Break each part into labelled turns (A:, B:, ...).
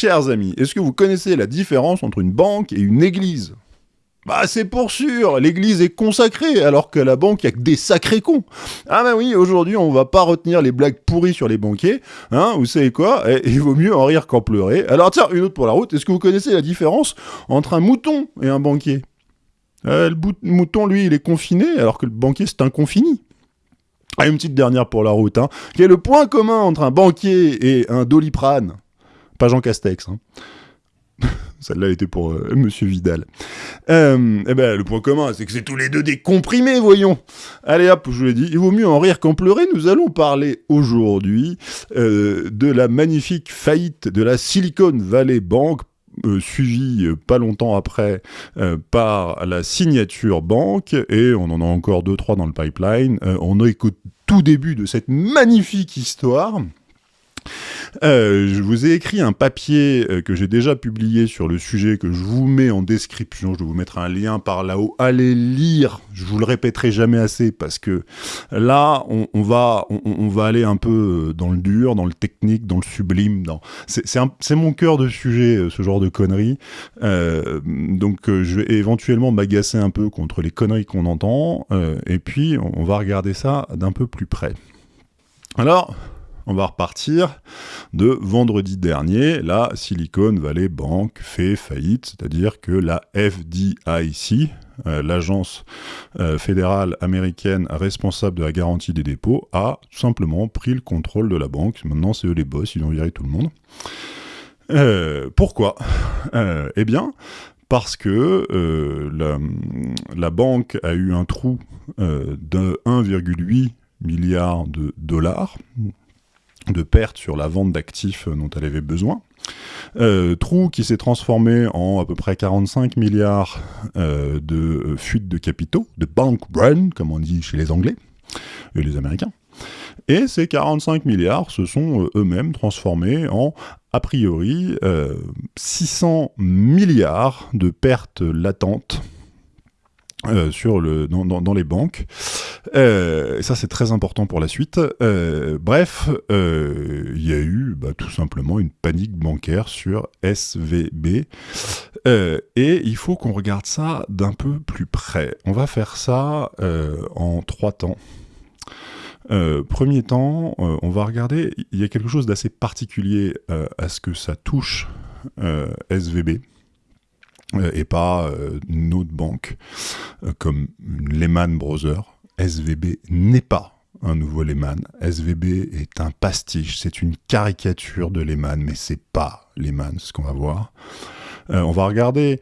A: Chers amis, est-ce que vous connaissez la différence entre une banque et une église? Bah c'est pour sûr, l'église est consacrée, alors que la banque, il a que des sacrés cons. Ah bah oui, aujourd'hui, on va pas retenir les blagues pourries sur les banquiers, hein, vous savez quoi? Eh, Il vaut mieux en rire qu'en pleurer. Alors tiens, une autre pour la route, est-ce que vous connaissez la différence entre un mouton et un banquier? Euh, Le mouton, lui, il est confiné, alors que le banquier, c'est un confini. Ah, une petite dernière pour la route, hein. Quel est le point commun entre un banquier et un doliprane? Pas Jean Castex, hein. Celle-là était pour euh, Monsieur Vidal. Euh, eh ben, le point commun, c'est que c'est tous les deux des comprimés, voyons. Allez hop, je vous l'ai dit, il vaut mieux en rire qu'en pleurer. Nous allons parler aujourd'hui euh, de la magnifique faillite de la Silicon Valley Bank suivie pas longtemps après par la signature banque, et on en a encore deux, trois dans le pipeline. on est tout début de cette magnifique histoire. Euh, je vous ai écrit un papier euh, que j'ai déjà publié sur le sujet, que je vous mets en description. Je vais vous mettre un lien par là-haut. Allez lire. Je vous le répéterai jamais assez parce que là, on, va, on, va aller un peu euh, dans le dur, dans le technique, dans le sublime. C'est mon cœur de sujet, ce genre de conneries. donc, je vais éventuellement m'agacer un peu contre les conneries qu'on entend. et puis, on va regarder ça d'un peu plus près. Alors, on va repartir de vendredi dernier. La Silicon Valley Bank fait faillite, c'est-à-dire que la FDIC, euh, l'agence euh, fédérale américaine responsable de la garantie des dépôts, a tout simplement pris le contrôle de la banque. Maintenant, c'est eux les boss, ils ont viré tout le monde. Euh, pourquoi? Eh bien, parce que la, la, banque a eu un trou de 1,8 milliard de dollars, de pertes sur la vente d'actifs dont elle avait besoin. Euh, trou qui s'est transformé en à peu près 45 milliards euh, de fuites de capitaux, de bank run, comme on dit chez les Anglais et les Américains. Et ces 45 milliards se sont euh, eux-mêmes transformés en, a priori, 600 milliards de pertes latentes euh, dans, les banques. Euh, ça, c'est très important pour la suite. Euh, bref, il y a eu bah, tout simplement une panique bancaire sur SVB. et il faut qu'on regarde ça d'un peu plus près. On va faire ça en trois temps. premier temps, on va regarder, il y a quelque chose d'assez particulier à ce que ça touche SVB. Euh, et pas euh, une autre banque euh, comme Lehman Brothers. SVB n'est pas un nouveau Lehman. SVB est un pastiche, c'est une caricature de Lehman, mais c'est pas Lehman, ce qu'on va voir. on va regarder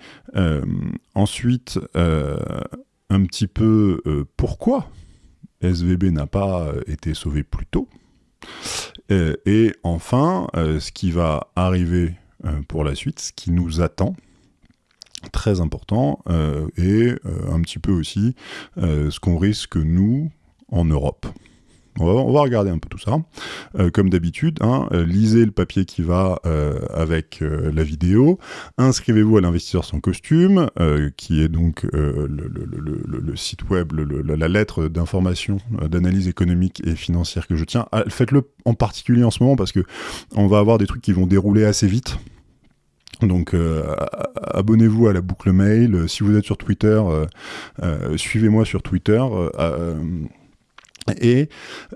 A: ensuite un petit peu pourquoi SVB n'a pas été sauvé plus tôt. et enfin, ce qui va arriver pour la suite, ce qui nous attend, très important, euh, et euh, un petit peu aussi euh, ce qu'on risque, nous, en Europe. On va, regarder un peu tout ça. comme d'habitude, hein, lisez le papier qui va avec la vidéo. Inscrivez-vous à l'investisseur sans costume, qui est donc le, site web, la lettre d'information, d'analyse économique et financière que je tiens. Faites-le en particulier en ce moment parce que on va avoir des trucs qui vont dérouler assez vite. Donc euh, abonnez-vous à la boucle mail. Si vous êtes sur Twitter, euh, euh, suivez-moi sur Twitter. Et,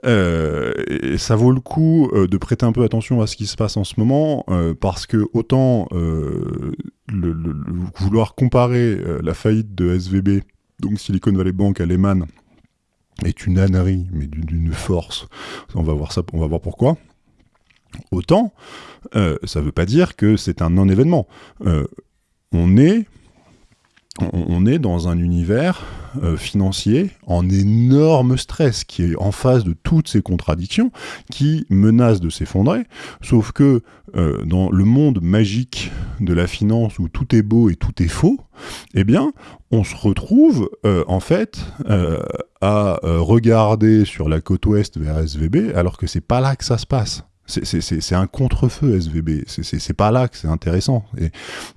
A: ça vaut le coup de prêter un peu attention à ce qui se passe en ce moment, parce que autant vouloir comparer la faillite de SVB, donc Silicon Valley Bank à Lehman, est une ânerie, mais d'une force. On va voir ça, on va voir pourquoi. Autant, euh, ça ne veut pas dire que c'est un non-événement. Euh, on est dans un univers euh, financier en énorme stress, qui est en face de toutes ces contradictions, qui menace de s'effondrer, sauf que dans le monde magique de la finance où tout est beau et tout est faux, eh bien, on se retrouve en fait à regarder sur la côte ouest vers SVB, alors que c'est pas là que ça se passe. C'est un contre-feu SVB. C'est pas là que c'est intéressant. Et,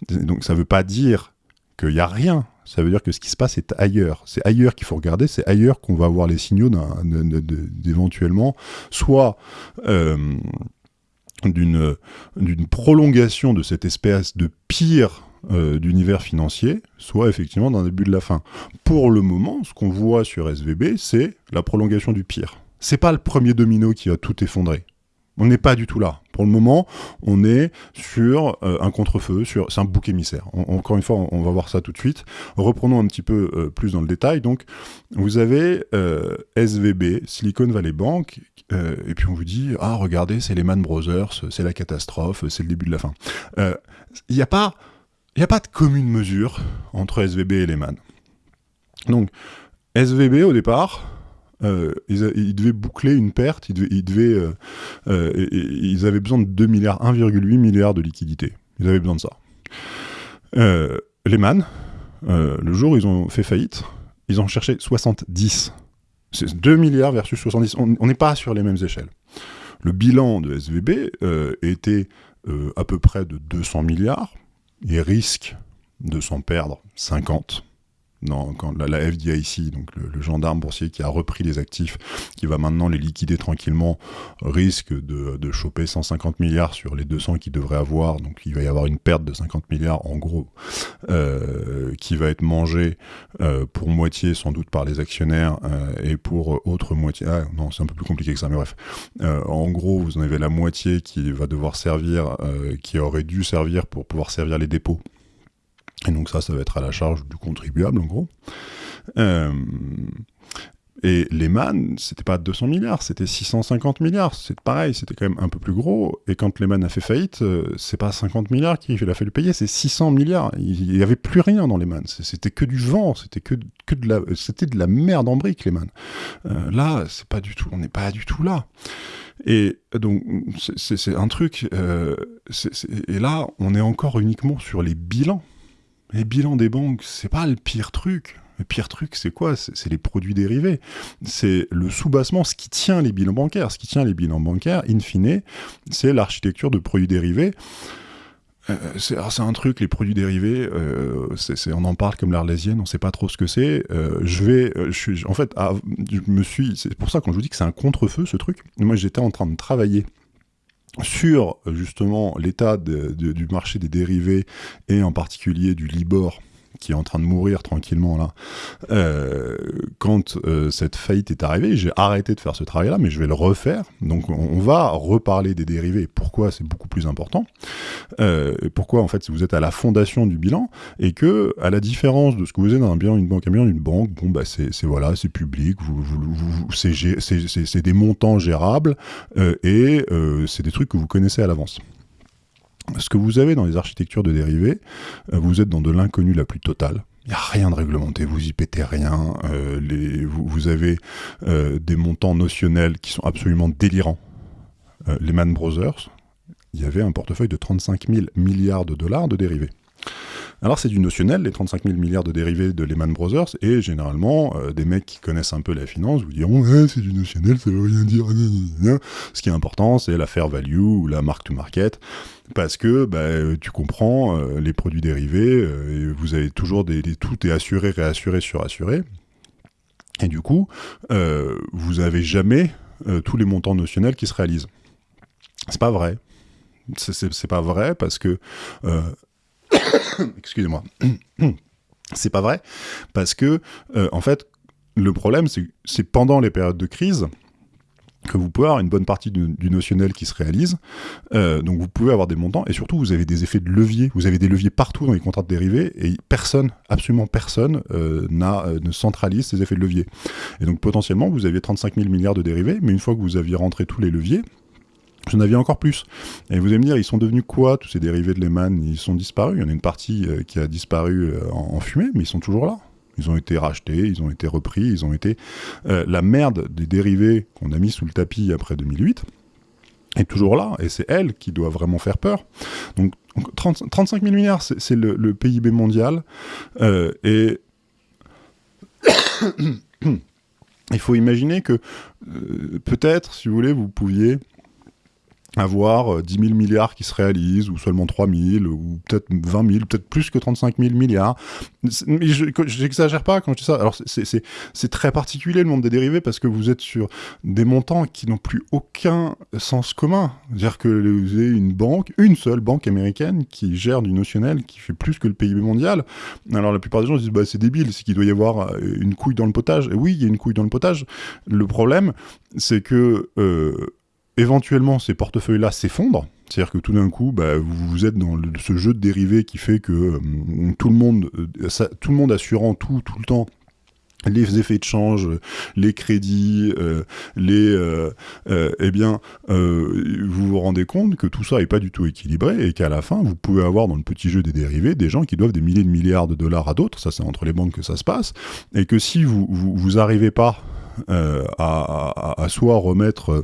A: donc ça veut pas dire qu'il n'y a rien. Ça veut dire que ce qui se passe est ailleurs. C'est ailleurs qu'il faut regarder. C'est ailleurs qu'on va avoir les signaux d'éventuellement soit euh, d'une prolongation de cette espèce de pire euh, d'univers financier, soit effectivement d'un début de la fin. Pour le moment, ce qu'on voit sur SVB, c'est la prolongation du pire. C'est pas le premier domino qui va tout effondrer. On n'est pas du tout là. Pour le moment, on est sur euh, un contre-feu, sur c'est un bouc émissaire. encore une fois, on, va voir ça tout de suite. Reprenons un petit peu euh, plus dans le détail. Donc, vous avez SVB, Silicon Valley Bank, et puis on vous dit ah regardez, c'est les Man Brothers, c'est la catastrophe, c'est le début de la fin. Il n'y a pas a pas de commune mesure entre SVB et Lehman. Donc, SVB, au départ, euh, ils, devaient boucler une perte, ils, devaient, euh, euh, ils avaient besoin de 2 milliards, 1,8 milliard de liquidités. Ils avaient besoin de ça. Lehman, le jour où ils ont fait faillite, ils ont cherché 70. C'est 2 milliards versus 70. On n'est pas sur les mêmes échelles. Le bilan de SVB était à peu près de 200 milliards il risque de s'en perdre 50 quand la, FDIC, donc le, gendarme boursier qui a repris les actifs, qui va maintenant les liquider tranquillement, risque de, choper 150 milliards sur les 200 qu'il devrait avoir. Donc il va y avoir une perte de 50 milliards en gros, euh, qui va être mangée euh, pour moitié sans doute par les actionnaires euh, et pour autre moitié. Ah, non, c'est un peu plus compliqué que ça, mais bref. en gros, vous en avez la moitié qui va devoir servir, qui aurait dû servir pour pouvoir servir les dépôts et donc ça, ça va être à la charge du contribuable, en gros. Euh, et Lehman, c'était pas 200 milliards, c'était 650 milliards. C'est pareil, c'était quand même un peu plus gros. Et quand Lehman a fait faillite, euh, c'est pas 50 milliards qu'il a fallu payer, c'est 600 milliards. Il n'y avait plus rien dans Lehman. C'était que du vent, c'était que, que de la, c'était de la merde en brique, Lehman. Euh, là, c'est pas du tout, on n'est pas du tout là. Et donc, c'est un truc. Euh, et là, on est encore uniquement sur les bilans les bilans des banques, c'est pas le pire truc. Le pire truc, c'est quoi? C'est les produits dérivés. C'est le sous-bassement, ce qui tient les bilans bancaires. Ce qui tient les bilans bancaires, in fine, c'est l'architecture de produits dérivés. Euh, c'est un truc, les produits dérivés, euh, on en parle comme l'arlésienne, on sait pas trop ce que c'est. Euh, je vais, en fait, ah, je me suis, c'est pour ça quand je vous dis que c'est un contre-feu ce truc. Moi, j'étais en train de travailler sur justement l'état du marché des dérivés et en particulier du Libor qui est en train de mourir tranquillement là, euh, quand euh, cette faillite est arrivée, j'ai arrêté de faire ce travail-là, mais je vais le refaire. Donc on, va reparler des dérivés, pourquoi c'est beaucoup plus important, euh, pourquoi en fait vous êtes à la fondation du bilan, et que à la différence de ce que vous êtes dans un bilan d'une banque, un bilan d'une banque, bon bah c'est voilà, c'est public, c'est des montants gérables, et c'est des trucs que vous connaissez à l'avance ce que vous avez dans les architectures de dérivés, euh, vous êtes dans de l'inconnu la plus totale. Il n'y a rien de réglementé, vous y pétez rien. Euh, vous, avez euh, des montants notionnels qui sont absolument délirants. les Man Brothers, il y avait un portefeuille de 35 000 milliards de dollars de dérivés. Alors c'est du notionnel, les 35 000 milliards de dérivés de Lehman Brothers, et généralement, euh, des mecs qui connaissent un peu la finance vous diront c'est du notionnel, ça veut rien dire. Ce qui est important, c'est la fair value ou la mark to market, parce que bah, tu comprends euh, les produits dérivés, euh, et vous avez toujours des, tout est assuré, réassuré, surassuré. Et du coup, vous n'avez jamais tous les montants notionnels qui se réalisent. C'est pas vrai. C'est pas vrai parce que Excusez-moi. c'est pas vrai, parce que, euh, en fait, le problème, c'est pendant les périodes de crise que vous pouvez avoir une bonne partie du, notionnel qui se réalise. Euh, donc vous pouvez avoir des montants et surtout vous avez des effets de levier. Vous avez des leviers partout dans les contrats de dérivés et personne, absolument personne, euh, ne centralise ces effets de levier. Et donc potentiellement vous aviez 35 000 milliards de dérivés, mais une fois que vous aviez rentré tous les leviers, J'en avais encore plus. Et vous allez me dire, ils sont devenus quoi, tous ces dérivés de Lehman? Ils sont disparus. Il y en a une partie euh, qui a disparu euh, en, fumée, mais ils sont toujours là. Ils ont été rachetés, ils ont été repris, ils ont été... Euh, la merde des dérivés qu'on a mis sous le tapis après 2008 est toujours là, et c'est elle qui doit vraiment faire peur. Donc 35 000 milliards, c'est le, PIB mondial, et... il faut imaginer que peut-être, si vous voulez, vous pouviez avoir 10 000 milliards qui se réalisent, ou seulement 3 000, ou peut-être 20 000, peut-être plus que 35 000 milliards. Mais je pas quand je dis ça. Alors c'est très particulier le monde des dérivés parce que vous êtes sur des montants qui n'ont plus aucun sens commun. C'est-à-dire que vous avez une banque, une seule banque américaine qui gère du notionnel qui fait plus que le PIB mondial. Alors la plupart des gens disent bah, c'est débile, c'est qu'il doit y avoir une couille dans le potage. Et oui, il y a une couille dans le potage. Le problème, c'est que... Euh, éventuellement ces portefeuilles-là s'effondrent, c'est-à-dire que tout d'un coup, bah, vous, êtes dans ce jeu de dérivés qui fait que euh, tout, le monde, euh, tout le monde assurant tout, tout le temps, les effets de change, les crédits, euh, les, eh bien, vous vous rendez compte que tout ça n'est pas du tout équilibré et qu'à la fin, vous pouvez avoir dans le petit jeu des dérivés des gens qui doivent des milliers de milliards de dollars à d'autres. Ça, c'est entre les banques que ça se passe, et que si vous vous, vous arrivez pas à, à, soit remettre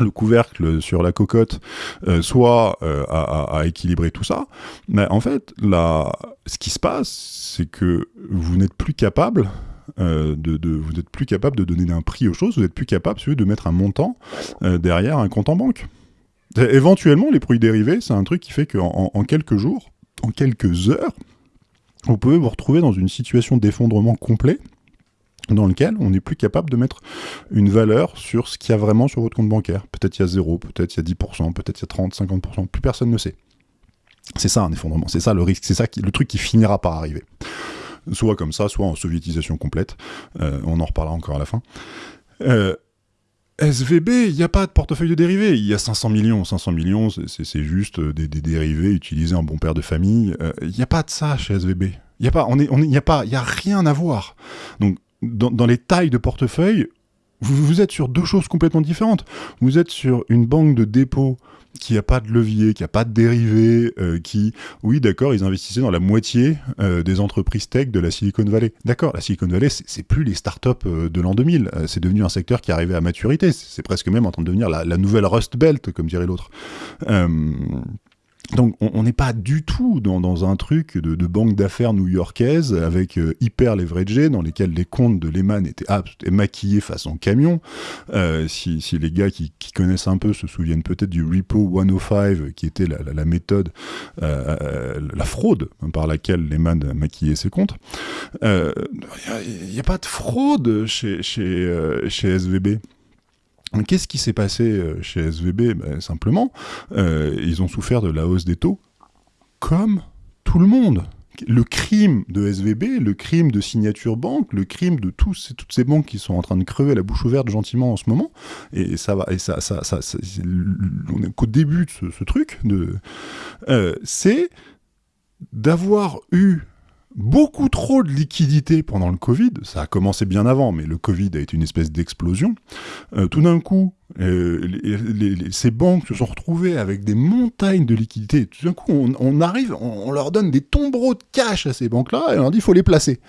A: le couvercle sur la cocotte, euh, soit euh, à, équilibrer tout ça. Mais en fait, ce qui se passe, c'est que vous n'êtes plus capable euh, de, vous n'êtes plus capable de donner un prix aux choses, vous n'êtes plus capable de mettre un montant derrière un compte en banque. éventuellement, les produits dérivés, c'est un truc qui fait qu'en en quelques jours, en quelques heures, vous pouvez vous retrouver dans une situation d'effondrement complet dans lequel on n'est plus capable de mettre une valeur sur ce qu'il y a vraiment sur votre compte bancaire. Peut-être il y a 0, peut-être il y a 10%, peut-être il y a 30, 50%, plus personne ne sait. C'est ça un effondrement, c'est ça le risque, c'est ça le truc qui finira par arriver. Soit comme ça, soit en soviétisation complète. Euh, on en reparlera encore à la fin. Euh, SVB, il n'y a pas de portefeuille de dérivés. Il y a 500 millions. 500 millions, c'est juste des, dérivés utilisés en bon père de famille. Euh, il n'y a pas de ça chez SVB. Il n'y a on est, on y a a rien à voir. Donc dans, les tailles de portefeuille, vous, êtes sur deux choses complètement différentes. Vous êtes sur une banque de dépôt qui n'a pas de levier, qui n'a pas de dérivés, euh, qui, oui, d'accord, ils investissaient dans la moitié euh, des entreprises tech de la Silicon Valley. D'accord, la Silicon Valley, c'est plus les startups euh, de l'an 2000. c'est devenu un secteur qui arrivait à maturité. C'est presque même en train de devenir la nouvelle Rust Belt, comme dirait l'autre. Donc on n'est pas du tout dans, un truc de, banque d'affaires new-yorkaise avec euh, hyper leveragé dans lesquels les comptes de Lehman étaient, maquillés façon camion. Euh, si, les gars qui, connaissent un peu se souviennent peut-être du Repo 105 qui était la, méthode, euh, la fraude par laquelle Lehman maquillait ses comptes. Il n'y a, pas de fraude chez, chez, chez SVB. Qu'est-ce qui s'est passé euh, chez SVB ben, Simplement, euh, ils ont souffert de la hausse des taux comme tout le monde. Le crime de SVB, le crime de Signature Bank, le crime de tous, toutes ces banques qui sont en train de crever la bouche ouverte gentiment en ce moment, et ça va, et ça, ça, ça, on est qu'au début de ce, truc, euh, c'est d'avoir eu beaucoup trop de liquidités pendant le Covid. Ça a commencé bien avant, mais le Covid a été une espèce d'explosion. Euh, tout d'un coup, euh, ces banques se sont retrouvées avec des montagnes de liquidités. Tout d'un coup, on, arrive, on, leur donne des tombereaux de cash à ces banques-là et on leur dit faut les placer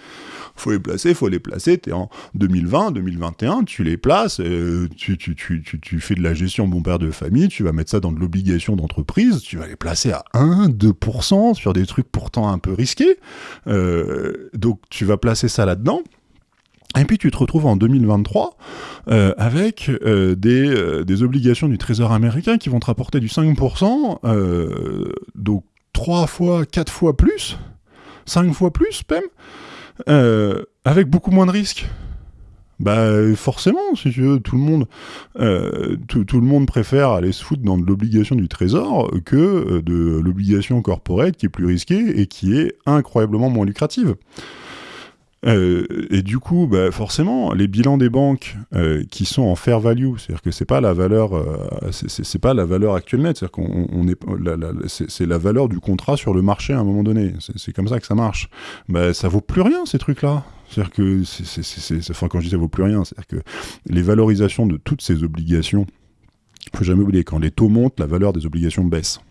A: faut les placer, faut les placer. Tu es en 2020, 2021, tu les places, euh, tu, tu, fais de la gestion bon père de famille, tu vas mettre ça dans de l'obligation d'entreprise, tu vas les placer à 1, 2% sur des trucs pourtant un peu risqués. Euh, donc tu vas placer ça là-dedans. Et puis tu te retrouves en 2023 euh, avec des, des, obligations du Trésor américain qui vont te rapporter du 5%, donc 3 fois, 4 fois plus, 5 fois plus même. Euh, avec beaucoup moins de risques. Bah forcément, si tu veux, tout le monde, euh, tout, le monde préfère aller se foutre dans de l'obligation du trésor que euh, de l'obligation corporate qui est plus risquée et qui est incroyablement moins lucrative. Euh, et du coup, bah, forcément, les bilans des banques euh, qui sont en fair value, c'est-à-dire que c'est pas la valeur, euh, c'est pas la valeur actuelle nette, c'est-à-dire qu'on on est, c'est la valeur du contrat sur le marché à un moment donné. C'est comme ça que ça marche. Bah, ça vaut plus rien ces trucs-là. C'est-à-dire que, enfin, quand je dis ça vaut plus rien, c'est-à-dire que les valorisations de toutes ces obligations, faut jamais oublier, quand les taux montent, la valeur des obligations baisse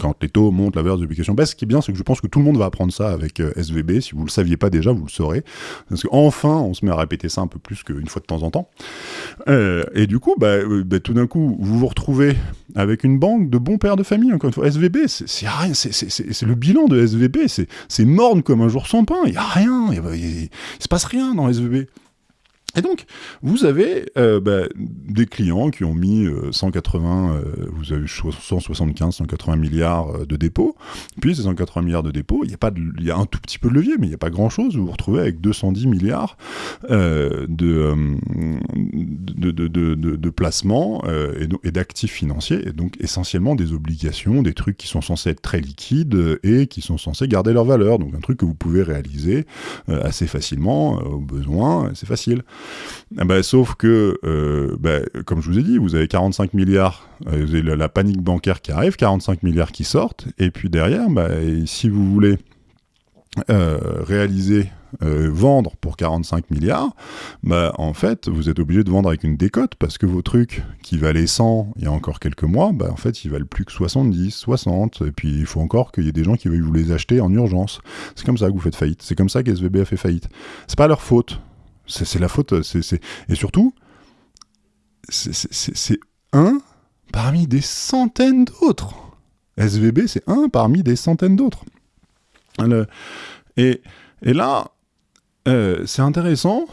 A: quand les taux montent, la valeur des obligations baisse. Ce qui est bien, c'est que je pense que tout le monde va apprendre ça avec euh, SVB. Si vous ne le saviez pas déjà, vous le saurez. Parce qu'enfin, on se met à répéter ça un peu plus qu'une fois de temps en temps. Euh, et du coup, bah, euh, bah, tout d'un coup, vous vous retrouvez avec une banque de bons pères de famille. Encore une fois, SVB, c'est rien. C'est le bilan de SVB. C'est morne comme un jour sans pain. Il n'y a rien. Il ne se passe rien dans SVB. Et donc, vous avez euh, bah, des clients qui ont mis 180, euh, euh, vous avez 175, 180 milliards de dépôts. Puis ces 180 milliards de dépôts, il y a pas, il y a un tout petit peu de levier, mais il n'y a pas grand chose. Vous vous retrouvez avec 210 milliards de, de, de, de, placements et, d'actifs financiers, et donc essentiellement des obligations, des trucs qui sont censés être très liquides et qui sont censés garder leur valeur. Donc un truc que vous pouvez réaliser assez facilement au besoin, c'est facile. Ah bah, sauf que, euh, bah, comme je vous ai dit, vous avez 45 milliards, euh, vous avez la, panique bancaire qui arrive, 45 milliards qui sortent, et puis derrière, bah, si vous voulez euh, réaliser, vendre pour 45 milliards, bah, en fait, vous êtes obligé de vendre avec une décote parce que vos trucs qui valaient 100 il y a encore quelques mois, bah, en fait, ils valent plus que 70, 60, et puis il faut encore qu'il y ait des gens qui veuillent vous les acheter en urgence. C'est comme ça que vous faites faillite. C'est comme ça qu'SVB a fait faillite. C'est pas leur faute. C'est la faute. Et surtout, c'est un parmi des centaines d'autres. SVB, c'est un parmi des centaines d'autres. Et, là, euh, c'est intéressant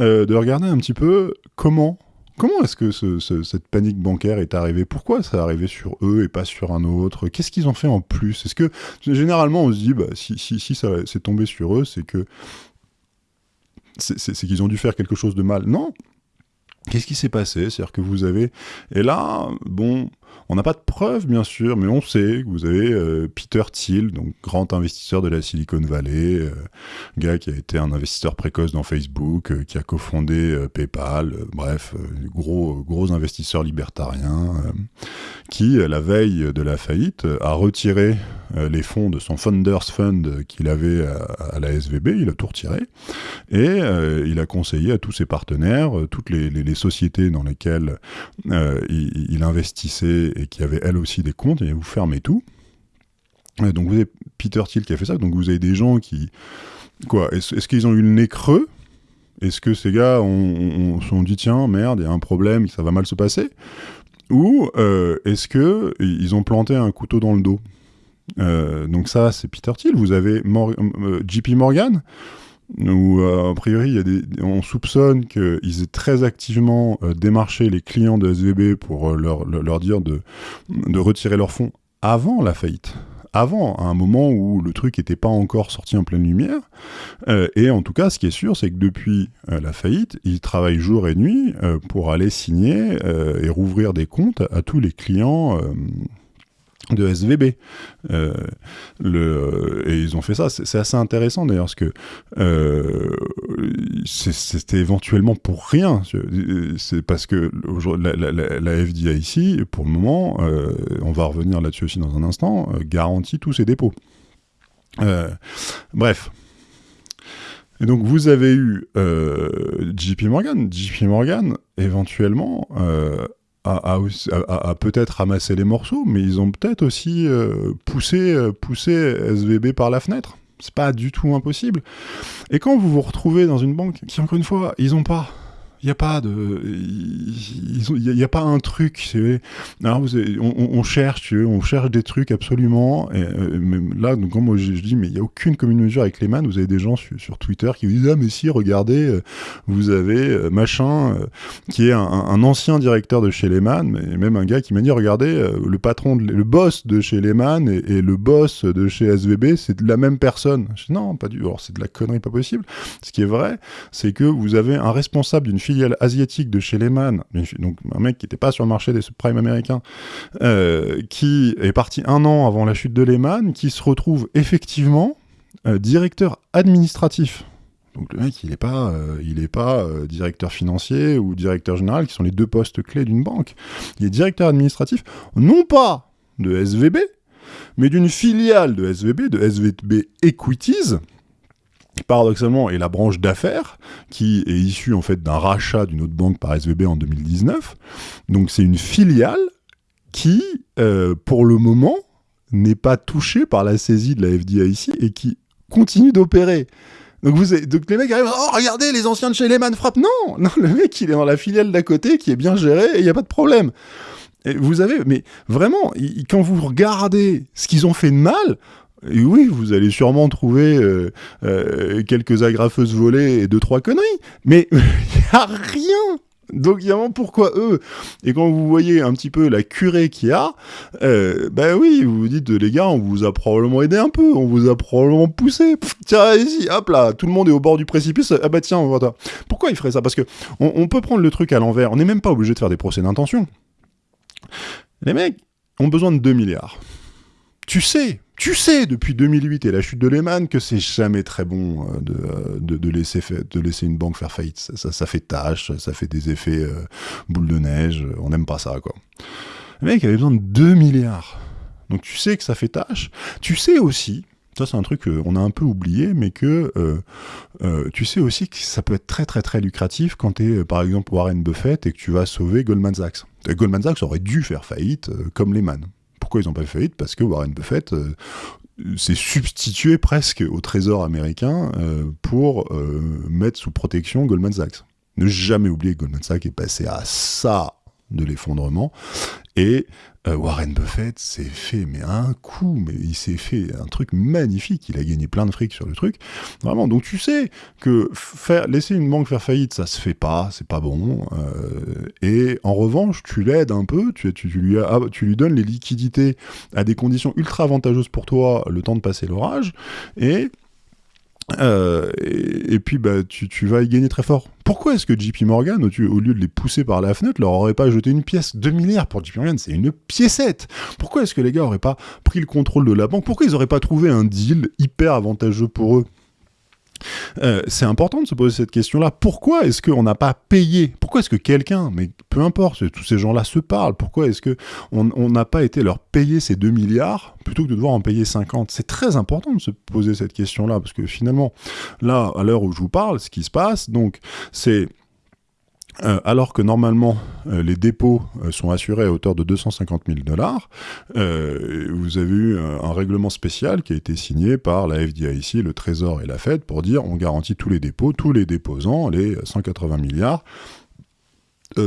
A: euh, de regarder un petit peu comment. Comment est-ce que cette panique bancaire est arrivée? Pourquoi ça est arrivé sur eux et pas sur un autre? Qu'est-ce qu'ils ont fait en plus? Est-ce que généralement on se dit bah, si ça c'est tombé sur eux, c'est que c'est qu'ils ont dû faire quelque chose de mal. Non. Qu'est-ce qui s'est passé? C'est-à-dire que vous avez... Et là, bon, on n'a pas de preuves, bien sûr, mais on sait que vous avez euh, Peter Thiel, donc grand investisseur de la Silicon Valley, euh, gars qui a été un investisseur précoce dans Facebook, euh, qui a cofondé PayPal, bref, gros, gros investisseur libertarien, qui, la veille de la faillite, a retiré les fonds de son Founders Fund qu'il avait à, la SVB, il a tout retiré, et il a conseillé à tous ses partenaires, toutes les, sociétés dans lesquelles il, il investissait et qui avait elle aussi des comptes, et vous fermez tout. donc vous avez Peter Thiel qui a fait ça, donc vous avez des gens qui... Quoi Est-ce qu'ils ont eu le nez creux? Est-ce que ces gars ont, sont dit tiens, merde, il y a un problème, ça va mal se passer? Ou euh, est-ce que ils ont planté un couteau dans le dos? Euh, donc ça, c'est Peter Thiel. Vous avez euh, JP Morgan, où priori y a des, on soupçonne qu'ils aient très activement euh, démarché les clients de SVB pour euh, leur, leur, dire de, de retirer leurs fonds avant la faillite avant, à un moment où le truc n'était pas encore sorti en pleine lumière. Euh, et en tout cas, ce qui est sûr, c'est que depuis la faillite, ils travaillent jour et nuit pour aller signer et rouvrir des comptes à tous les clients de SVB. Euh, et ils ont fait ça. C'est assez intéressant d'ailleurs, parce que euh, c'était éventuellement pour rien. C'est parce que la, la, la, FDIC, pour le moment, euh, on va revenir là-dessus aussi dans un instant, garantit tous ses dépôts. bref. Et donc vous avez eu JP Morgan. JP Morgan, éventuellement, à, peut-être ramasser les morceaux, mais ils ont peut-être aussi euh, poussé, euh, poussé SVB par la fenêtre. C'est pas du tout impossible. Et quand vous vous retrouvez dans une banque qui, encore une fois, ils ont pas il n'y a pas de, il n'y a, pas un truc. On, cherche, on cherche des trucs absolument. Euh, là, donc moi je, dis, mais il n'y a aucune commune mesure avec Lehman. Vous avez des gens sur, Twitter qui vous disent, ah mais si, regardez, euh, vous avez euh, machin qui est un, ancien directeur de chez Lehman, mais même un gars qui m'a dit, regardez, le patron, le boss de chez Lehman et, le boss de chez SVB, c'est la même personne. non, pas du, alors c'est de la connerie, pas possible. Ce qui est vrai, c'est que vous avez un responsable d'une asiatique de chez Lehman, donc un mec qui n'était pas sur le marché des subprimes américains, euh, qui est parti un an avant la chute de Lehman, qui se retrouve effectivement euh, directeur administratif. Donc le mec, il n'est pas, euh, il est pas directeur financier ou directeur général, qui sont les deux postes clés d'une banque. Il est directeur administratif, non pas de SVB, mais d'une filiale de SVB, de SVB Equities, paradoxalement est la branche d'affaires qui est issue en fait d'un rachat d'une autre banque par SVB en 2019. Donc c'est une filiale qui, euh, pour le moment, n'est pas touchée par la saisie de la FDIC et qui continue d'opérer. Donc, vous donc les mecs arrivent, oh regardez, les anciens de chez Lehman frappent. Non, non, le mec il est dans la filiale d'à côté qui est bien gérée et il n'y a pas de problème. Vous avez, mais vraiment, quand vous regardez ce qu'ils ont fait de mal, Oui, vous allez sûrement trouver euh, euh, quelques agrafeuses volées et deux, trois conneries, mais il n'y a rien donc, évidemment, pourquoi eux? Et quand vous voyez un petit peu la curée qu'il y a, euh, ben oui, vous vous dites, les gars, on vous a probablement aidé un peu, on vous a probablement poussé. tiens, ici, hop là, tout le monde est au bord du précipice. Ah bah tiens, voilà. Pourquoi il ferait ça? Parce que on, peut prendre le truc à l'envers. On n'est même pas obligé de faire des procès d'intention. Les mecs ont besoin de 2 milliards. Tu sais, tu sais depuis 2008 et la chute de Lehman que c'est jamais très bon euh, euh, de, de, laisser de laisser une banque faire faillite. Ça, ça, fait tâche, ça fait des effets euh, boule de neige, on n'aime pas ça quoi. Le mec avait besoin de 2 milliards. Donc tu sais que ça fait tâche. Tu sais aussi, ça c'est un truc qu'on a un peu oublié, mais que tu sais aussi que ça peut être très très très lucratif quand tu es par exemple Warren Buffett et que tu vas sauver Goldman Sachs. Goldman Sachs aurait dû faire faillite comme Lehman ils n'ont pas fait faillite Parce que Warren Buffett euh, s'est substitué presque au trésor américain euh, pour euh, mettre sous protection Goldman Sachs. Ne jamais oublier que Goldman Sachs est passé à ça de l'effondrement. Et euh, Warren Buffett s'est fait mais un coup, mais il s'est fait un truc magnifique. Il a gagné plein de fric sur le truc. Vraiment. Donc tu sais que faire, laisser une banque faire faillite, ça se fait pas, c'est pas bon. Euh, et en revanche, tu l'aides un peu, tu, tu, lui ah, tu lui donnes les liquidités à des conditions ultra avantageuses pour toi, le temps de passer l'orage. Et euh, et, puis bah, tu, vas y gagner très fort. Pourquoi est-ce que JP Morgan, au, lieu de les pousser par la fenêtre, leur aurait pas jeté une pièce 2 milliards pour JP Morgan? C'est une piécette! Pourquoi est-ce que les gars auraient pas pris le contrôle de la banque? Pourquoi ils auraient pas trouvé un deal hyper avantageux pour eux? Euh, c'est important de se poser cette question-là. Pourquoi est-ce qu'on n'a pas payé? Pourquoi est-ce que quelqu'un, mais peu importe, tous ces gens-là se parlent, pourquoi est-ce qu'on n'a pas été leur payer ces 2 milliards plutôt que de devoir en payer 50 C'est très important de se poser cette question-là, parce que finalement, là, à l'heure où je vous parle, ce qui se passe, donc, c'est euh, alors que normalement euh, les dépôts euh, sont assurés à hauteur de 250 000 dollars, vous avez eu un, règlement spécial qui a été signé par la FDIC, le Trésor et la Fed pour dire on garantit tous les dépôts, tous les déposants, les 180 milliards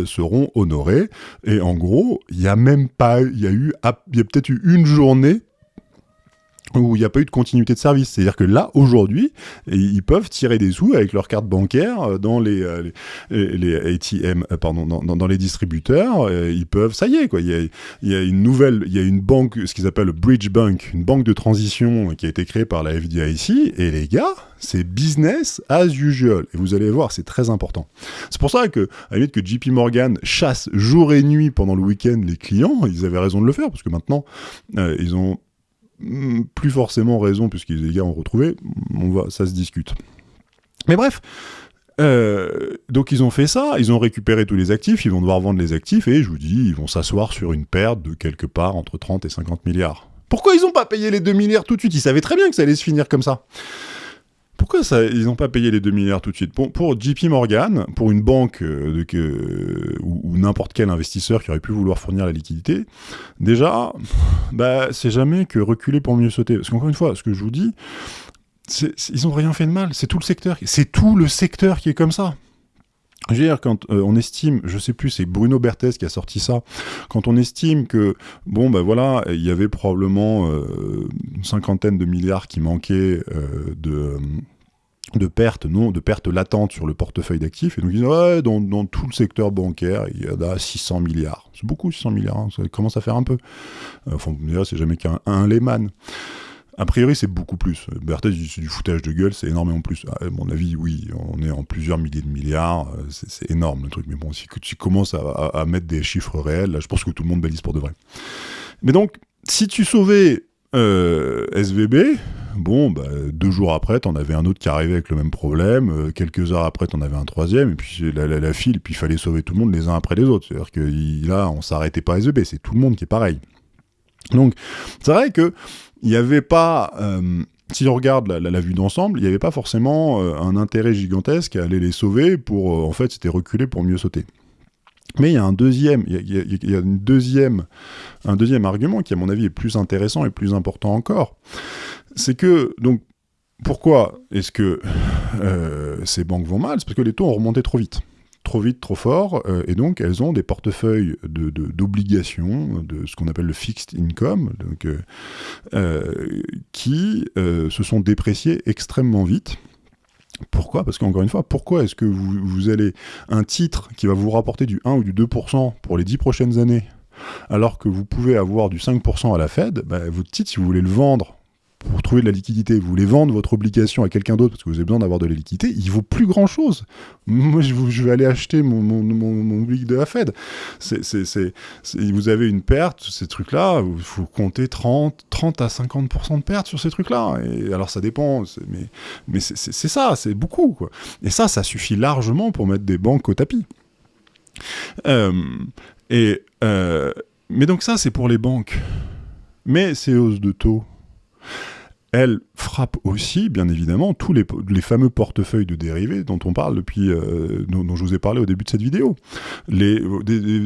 A: seront honorés. Et en gros, il y a même pas, il y a eu, il y a peut-être eu une journée où il n'y a pas eu de continuité de service. C'est-à-dire que là, aujourd'hui, ils peuvent tirer des sous avec leur carte bancaire euh, dans les, euh, les, ATM, euh, pardon, dans, dans, les distributeurs. Ils peuvent, ça y est, quoi. Il y a, il y a une nouvelle, il y a une banque, ce qu'ils appellent le Bridge Bank, une banque de transition qui a été créée par la FDIC. Et les gars, c'est business as usual. Et vous allez voir, c'est très important. C'est pour ça que, à la que JP Morgan chasse jour et nuit pendant le week-end les clients, ils avaient raison de le faire, parce que maintenant, ils ont plus forcément raison, puisque les gars ont retrouvé, on va, ça se discute. Mais bref, euh, donc ils ont fait ça, ils ont récupéré tous les actifs, ils vont devoir vendre les actifs, et je vous dis, ils vont s'asseoir sur une perte de quelque part entre 30 et 50 milliards. Pourquoi ils n'ont pas payé les 2 milliards tout de suite? Ils savaient très bien que ça allait se finir comme ça. Pourquoi ça, ils n'ont pas payé les 2 milliards tout de suite? Pour, JP Morgan, pour une banque euh, de, ou, n'importe quel investisseur qui aurait pu vouloir fournir la liquidité, déjà, bah, c'est jamais que reculer pour mieux sauter. Parce qu'encore une fois, ce que je vous dis, ils n'ont rien fait de mal. C'est tout le secteur, c'est tout le secteur qui est comme ça. Je veux quand euh, on estime, je sais plus, c'est Bruno Berthez qui a sorti ça, quand on estime que, bon, ben voilà, il y avait probablement euh, une cinquantaine de milliards qui manquaient de de pertes, non, de pertes latentes sur le portefeuille d'actifs. Et ils disent, ouais, dans, tout le secteur bancaire, il y en a 600 milliards. C'est beaucoup, 600 milliards, hein, ça commence à faire un peu. Enfin, c'est jamais qu'un Lehman. A priori, c'est beaucoup plus. Berthez, c'est du foutage de gueule, c'est énormément plus. À mon avis, oui, on est en plusieurs milliers de milliards, euh, c'est énorme le truc. Mais bon, si tu commences à, mettre des chiffres réels, là, je pense que tout le monde balise pour de vrai. Mais donc, si tu sauvais euh, SVB, bon, bah, deux jours après, t'en avais un autre qui arrivait avec le même problème, euh, quelques heures après, t'en avais un troisième, et puis la, la, file, puis il fallait sauver tout le monde les uns après les autres. C'est-à-dire que là, on s'arrêtait pas à SVB, c'est tout le monde qui est pareil. Donc, c'est vrai que il n'y avait pas, euh, si on regarde la, vue d'ensemble, il n'y avait pas forcément un intérêt gigantesque à aller les sauver pour, en fait, c'était reculer pour mieux sauter. Mais il y a un deuxième, argument qui, à mon avis, est plus intéressant et plus important encore. C'est que, donc, pourquoi est-ce que ces banques vont mal? C'est parce que les taux ont remonté trop vite. trop vite, trop fort, euh, et donc elles ont des portefeuilles d'obligations, de, ce qu'on appelle le fixed income, donc, qui se sont dépréciés extrêmement vite. Pourquoi? Parce qu'encore une fois, pourquoi est-ce que vous, vous, allez un titre qui va vous rapporter du 1 ou du 2% pour les 10 prochaines années, alors que vous pouvez avoir du 5% à la Fed, bah, votre titre, si vous voulez le vendre pour trouver de la liquidité, vous voulez vendre votre obligation à quelqu'un d'autre parce que vous avez besoin d'avoir de la liquidité, il vaut plus grand chose. Moi, je, vais aller acheter mon, mon, mon, de la Fed. vous avez une perte, ces trucs-là, il faut compter 30, 30 à 50% de perte sur ces trucs-là. Alors, ça dépend, mais, mais c'est ça, c'est beaucoup. Et ça, ça suffit largement pour mettre des banques au tapis. Euh, euh, mais donc ça, c'est pour les banques. Mais ces hausses de taux, elle frappe aussi, bien évidemment, tous les, fameux portefeuilles de dérivés dont on parle depuis, euh, dont, je vous ai parlé au début de cette vidéo. Les,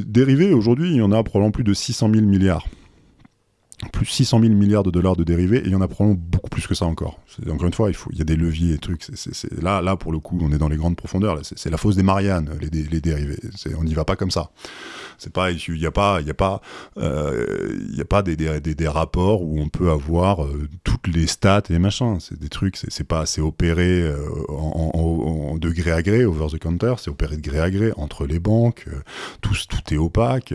A: dérivés, aujourd'hui, il y en a probablement plus de 600 000 milliards plus 600 000 milliards de dollars de dérivés, et il y en a probablement beaucoup plus que ça encore. Encore une fois, il, faut, il y a des leviers et trucs. là, là, pour le coup, on est dans les grandes profondeurs. C'est la fosse des Mariannes, les, les dérivés. On n'y va pas comme ça. C'est pas, il n'y a pas, il y a pas, euh, il y a pas des, des, des, rapports où on peut avoir euh, toutes les stats et machins. C'est des trucs, c'est pas, c'est opéré euh, en, en, en, de gré à gré, over the counter, c'est opéré de gré à gré entre les banques. tout, tout est opaque.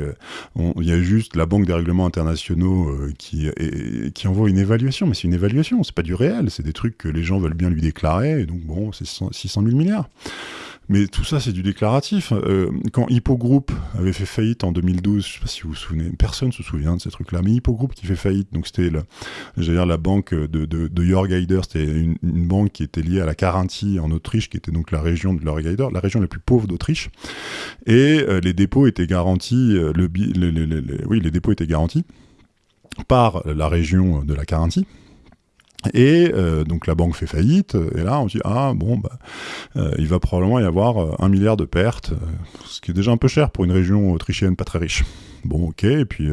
A: Il y a juste la Banque des règlements internationaux qui, envoie une évaluation, mais c'est une évaluation, c'est pas du réel, c'est des trucs que les gens veulent bien lui déclarer, donc bon, c'est 600 000 milliards. Mais tout ça, c'est du déclaratif. Euh, quand Hippo Group avait fait faillite en 2012, je sais pas si vous vous souvenez, personne se souvient de ces trucs-là, mais Hippo Group qui fait faillite, donc c'était, dire, la banque de, de, de c'était une, banque qui était liée à la Carinthie en Autriche, qui était donc la région de Jörg Haider, la région la plus pauvre d'Autriche, et euh, les dépôts étaient garantis, euh, oui, les dépôts étaient garantis par la région de la Carinthie, et euh, donc la banque fait faillite, et là on dit ah bon bah euh, il va probablement y avoir euh, un milliard de pertes, ce qui est déjà un peu cher pour une région autrichienne pas très riche. Bon ok, et puis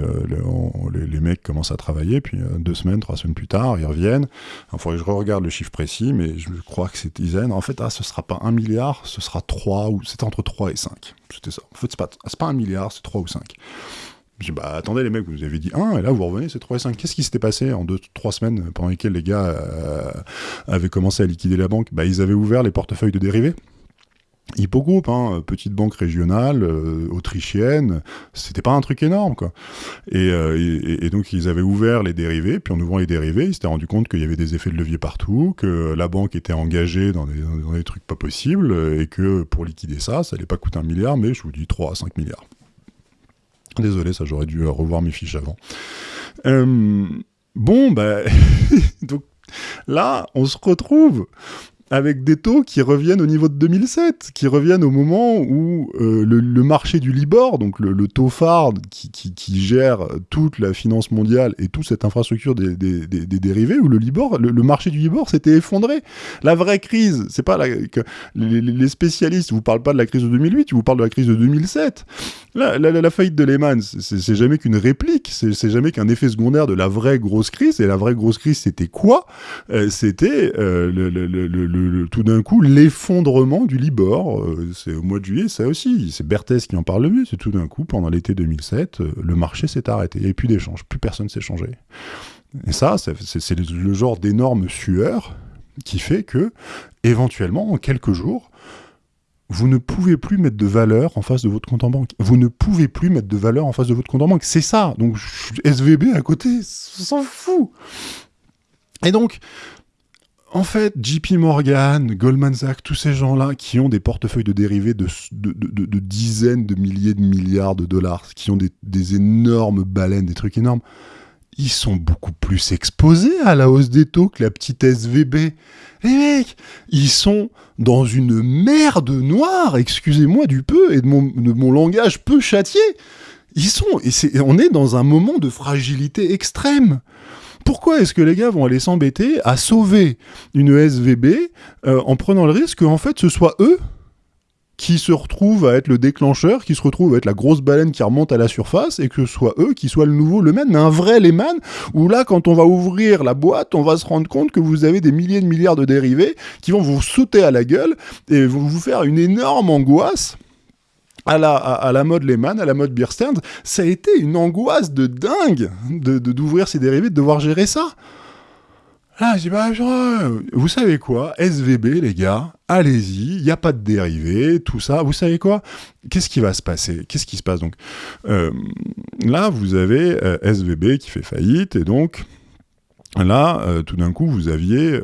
A: les, mecs commencent à travailler, puis deux semaines, trois semaines plus tard, ils reviennent. Il faudrait que je regarde le chiffre précis, mais je crois que c'est dizaine. En fait, ah, ce sera pas un milliard, ce sera trois, ou c'était entre 3 et 5. C'était ça. En fait, c'est pas, pas un milliard, c'est 3 ou 5. Je dis, bah attendez les mecs, vous avez dit 1, et là vous revenez, c'est 3 et 5. Qu'est-ce qui s'était passé en 2-3 semaines pendant lesquelles les gars euh, avaient commencé à liquider la banque? Bah ils avaient ouvert les portefeuilles de dérivés. Hippogroup, hein, petite banque régionale, euh, autrichienne, c'était pas un truc énorme, quoi. Euh, et, et, donc ils avaient ouvert les dérivés, puis en ouvrant les dérivés, ils s'étaient rendu compte qu'il y avait des effets de levier partout, que la banque était engagée dans des, dans des trucs pas possibles, et que pour liquider ça, ça allait pas coûter un milliard, mais je vous dis 3 à 5 milliards. Désolé, ça j'aurais dû revoir mes fiches avant. Euh, bon, bah, donc là, on se retrouve avec des taux qui reviennent au niveau de 2007, qui reviennent au moment où euh, le, marché du Libor, donc le, taux phare qui, qui, gère toute la finance mondiale et toute cette infrastructure des, des, des, dérivés, où le Libor, le, marché du Libor s'était effondré. La vraie crise, c'est pas la, que les, spécialistes vous parlent pas de la crise de 2008, ils vous parlent de la crise de 2007. La, la, faillite de Lehman, c'est jamais qu'une réplique, c'est jamais qu'un effet secondaire de la vraie grosse crise. Et la vraie grosse crise, c'était quoi? Euh, C'était euh, le, tout d'un coup l'effondrement du Libor. Euh, c'est au mois de juillet, ça aussi. C'est Berthès qui en parle le mieux. C'est tout d'un coup, pendant l'été 2007, euh, le marché s'est arrêté. Il n'y a plus d'échange. Plus personne s'est changé. Et ça, c'est le genre d'énorme sueur qui fait que, éventuellement, en quelques jours, vous ne pouvez plus mettre de valeur en face de votre compte en banque. Vous ne pouvez plus mettre de valeur en face de votre compte en banque. C'est ça. Donc, SVB à côté, s'en fout. Et donc, en fait, JP Morgan, Goldman Sachs, tous ces gens-là qui ont des portefeuilles de dérivés de, dizaines de milliers de milliards de dollars, qui ont des, énormes baleines, des trucs énormes, ils sont beaucoup plus exposés à la hausse des taux que la petite SVB. Les mecs, ils sont dans une merde noire, excusez-moi du peu, et de mon, de mon langage peu châtié. Ils sont, et on est dans un moment de fragilité extrême. Pourquoi est-ce que les gars vont aller s'embêter à sauver une SVB euh, en prenant le risque qu'en fait ce soit eux qui se retrouvent à être le déclencheur, qui se retrouvent à être la grosse baleine qui remonte à la surface, et que ce soit eux qui soient le nouveau Lehman, un vrai Lehman, où là, quand on va ouvrir la boîte, on va se rendre compte que vous avez des milliers de milliards de dérivés qui vont vous sauter à la gueule et vont vous faire une énorme angoisse à la, mode Lehman, à la mode Stearns, ça a été une angoisse de dingue de d'ouvrir ces dérivés, de devoir gérer ça. Là, je dis, bah, vous savez quoi, SVB, les gars, allez-y, il n'y a pas de dérivés, tout ça. Vous savez quoi? Qu'est-ce qui va se passer? Qu'est-ce qui se passe donc? Euh, Là, vous avez euh, SVB qui fait faillite, et donc, Là, euh, tout d'un coup, vous aviez,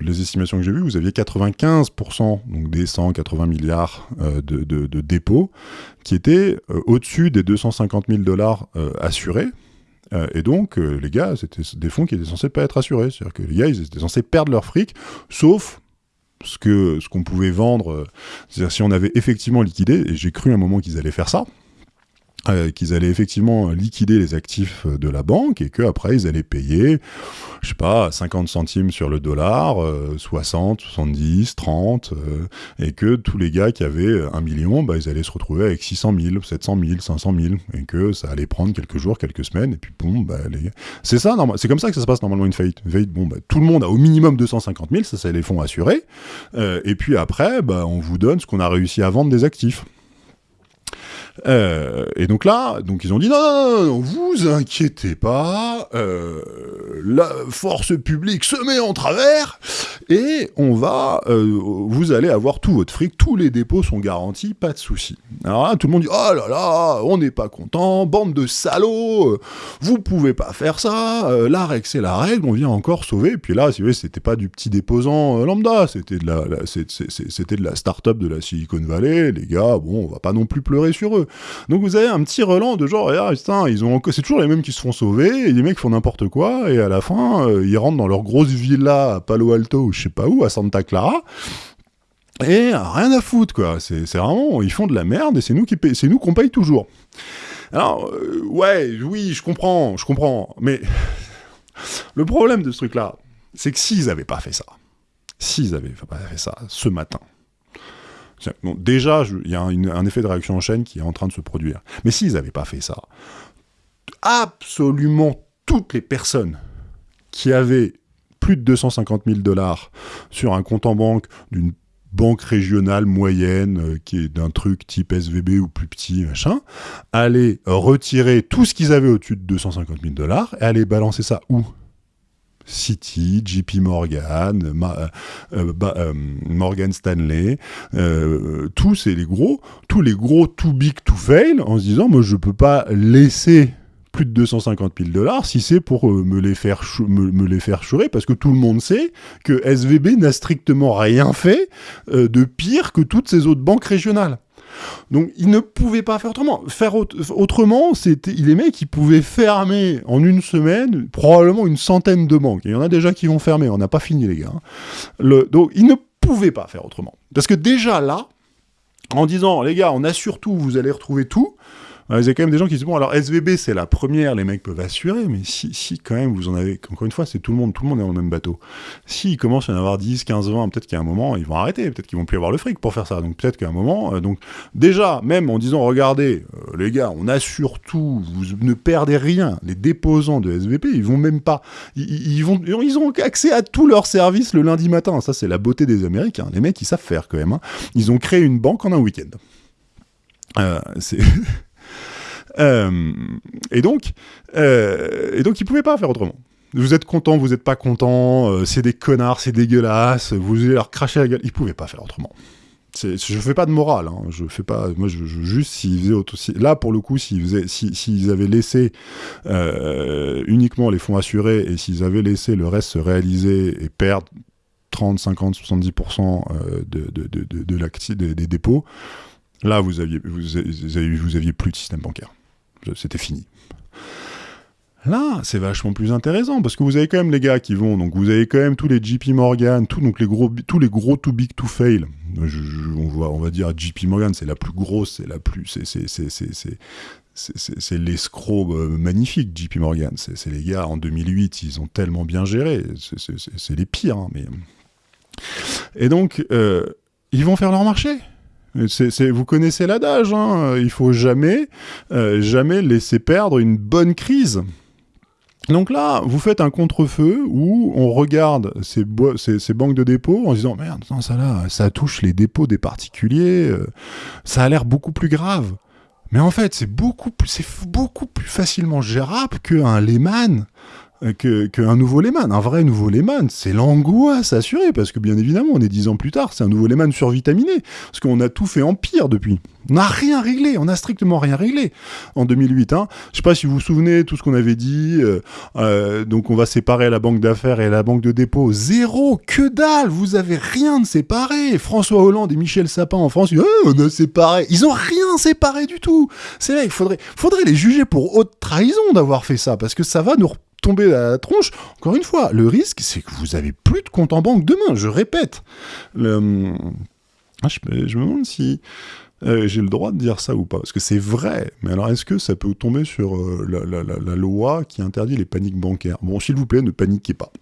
A: les estimations que j'ai vues, vous aviez 95% donc des 180 milliards de, de, dépôts qui étaient au-dessus des 250 000 dollars assurés. Euh, et donc, euh, les gars, c'était des fonds qui étaient censés pas être assurés. C'est-à-dire que les gars, ils étaient censés perdre leur fric, sauf ce qu'on pouvait vendre. Euh, c'est-à-dire si on avait effectivement liquidé, et j'ai cru un moment qu'ils allaient faire ça, euh, qu'ils allaient effectivement liquider les actifs de la banque et qu'après ils allaient payer, je sais pas, 50 centimes sur le dollar, 60, 70, 30, et que tous les gars qui avaient un million, bah, ils allaient se retrouver avec 600 000, 700 000, 500 000, et que ça allait prendre quelques jours, quelques semaines, et puis bon, bah, les... c'est ça, c'est comme ça que ça se passe normalement une faillite. Une faillite, bon, bah, tout le monde a au minimum 250 000, ça c'est les fonds assurés, euh, et puis après, bah, on vous donne ce qu'on a réussi à vendre des actifs. Euh, et donc là, donc ils ont dit non, non, non, vous inquiétez pas, euh, la force publique se met en travers et on va, euh, vous allez avoir tout votre fric, tous les dépôts sont garantis, pas de souci. Alors là, tout le monde dit oh là là, on n'est pas content, bande de salauds, vous pouvez pas faire ça, la règle c'est la règle, on vient encore sauver. Et puis là, si vous voyez, c'était pas du petit déposant lambda, c'était de la, c'était de la start-up de la Silicon Valley. Les gars, bon, on va pas non plus pleurer sur eux. Donc vous avez un petit relan de genre, ah, c'est toujours les mêmes qui se font sauver, et les mecs font n'importe quoi, et à la fin, euh, ils rentrent dans leur grosse villa à Palo Alto ou je sais pas où, à Santa Clara, et rien à foutre, quoi. C'est vraiment, ils font de la merde, et c'est nous qui qu'on paye toujours. Alors, euh, ouais, oui, je comprends, je comprends, mais le problème de ce truc-là, c'est que s'ils avaient pas fait ça, s'ils avaient pas fait ça ce matin, déjà, il y a un, effet de réaction en chaîne qui est en train de se produire. Mais s'ils n'avaient pas fait ça, absolument toutes les personnes qui avaient plus de 250 000 dollars sur un compte en banque d'une banque régionale moyenne, euh, qui est d'un truc type SVB ou plus petit, machin, allaient retirer tout ce qu'ils avaient au-dessus de 250 000 dollars et aller balancer ça où? City, JP Morgan, euh, euh, euh, Morgan Stanley, tous les gros, tous les gros too big to fail, en se disant moi je peux pas laisser plus de 250 000 dollars si c'est pour me les faire me, les faire chourer parce que tout le monde sait que SVB n'a strictement rien fait de pire que toutes ces autres banques régionales. Donc ils ne pouvaient pas faire autrement. Faire autrement, c'était les mecs ils pouvaient fermer en une semaine probablement une centaine de banques. il y en a déjà qui vont fermer, on n'a pas fini les gars. Hein. donc ils ne pouvaient pas faire autrement. Parce que déjà là, en disant les gars, on assure tout, vous allez retrouver tout, il y a quand même des gens qui disent, bon, alors SVB, c'est la première, les mecs peuvent assurer, mais si, si quand même, vous en avez, encore une fois, c'est tout le monde, tout le monde est dans le même bateau. S'il commence à en avoir 10, 15, 20, peut-être qu'à un moment, ils vont arrêter, peut-être qu'ils vont plus avoir le fric pour faire ça. Donc peut-être qu'à un moment, euh, donc déjà, même en disant, regardez, euh, les gars, on assure tout, vous ne perdez rien, les déposants de SVB, ils vont même pas, ils, vont, ils ont accès à tous leurs services le lundi matin. Ça, c'est la beauté des Américains. Les mecs, ils savent faire quand même. Hein. Ils ont créé une banque en un week-end. Euh, c'est Euh, et donc, euh, et donc, ils pouvaient pas faire autrement. Vous êtes content, vous n'êtes pas content, euh, c'est des connards, c'est dégueulasse, vous allez leur cracher la gueule. Ils pouvaient pas faire autrement. Je fais pas de morale, hein. je fais pas. Moi, je, juste s'ils faisaient là pour le coup, s'ils avaient laissé uniquement les fonds assurés et s'ils avaient laissé le reste se réaliser et perdre 30, 50, 70% de, de, de, de, des dépôts, là vous aviez, vous, aviez, vous aviez plus de système bancaire c'était fini. Là, c'est vachement plus intéressant parce que vous avez quand même les gars qui vont, donc vous avez quand même tous les JP Morgan, tous, donc les gros, tous les gros too big to fail. on, va, dire JP Morgan, c'est la plus grosse, c'est la plus, c'est l'escroc euh, magnifique, JP Morgan. C'est les gars en 2008, ils ont tellement bien géré, c'est les pires. Hein. Et donc, euh, ils vont faire leur marché? Vous connaissez l'adage, hein il faut jamais, euh, jamais laisser perdre une bonne crise. Donc là, vous faites un contre-feu où on regarde ces, banques de dépôts en disant merde, ça là, ça touche les dépôts des particuliers, euh, ça a l'air beaucoup plus grave. Mais en fait, c'est beaucoup, c'est beaucoup plus facilement gérable qu'un Lehman euh, qu'un nouveau Lehman. Un vrai nouveau Lehman, c'est l'angoisse assurée, parce que bien évidemment, on est dix ans plus tard, c'est un nouveau Lehman survitaminé, parce qu'on a tout fait en pire depuis. On n'a rien réglé, on n'a strictement rien réglé en 2008. Hein. Je sais pas si vous vous souvenez tout ce qu'on avait dit. Euh, euh, donc on va séparer la banque d'affaires et la banque de dépôt. Zéro, que dalle, vous avez rien de séparé. François Hollande et Michel Sapin en France, oh, on a séparé. Ils ont rien séparé du tout. C'est vrai, il faudrait, faudrait les juger pour haute trahison d'avoir fait ça, parce que ça va nous tomber la tronche. Encore une fois, le risque, c'est que vous avez plus de compte en banque demain. Je répète. Le... Ah, je, me demande si euh, j'ai le droit de dire ça ou pas, parce que c'est vrai. Mais alors, est-ce que ça peut tomber sur euh, la, loi qui interdit les paniques bancaires? Bon, s'il vous plaît, ne paniquez pas.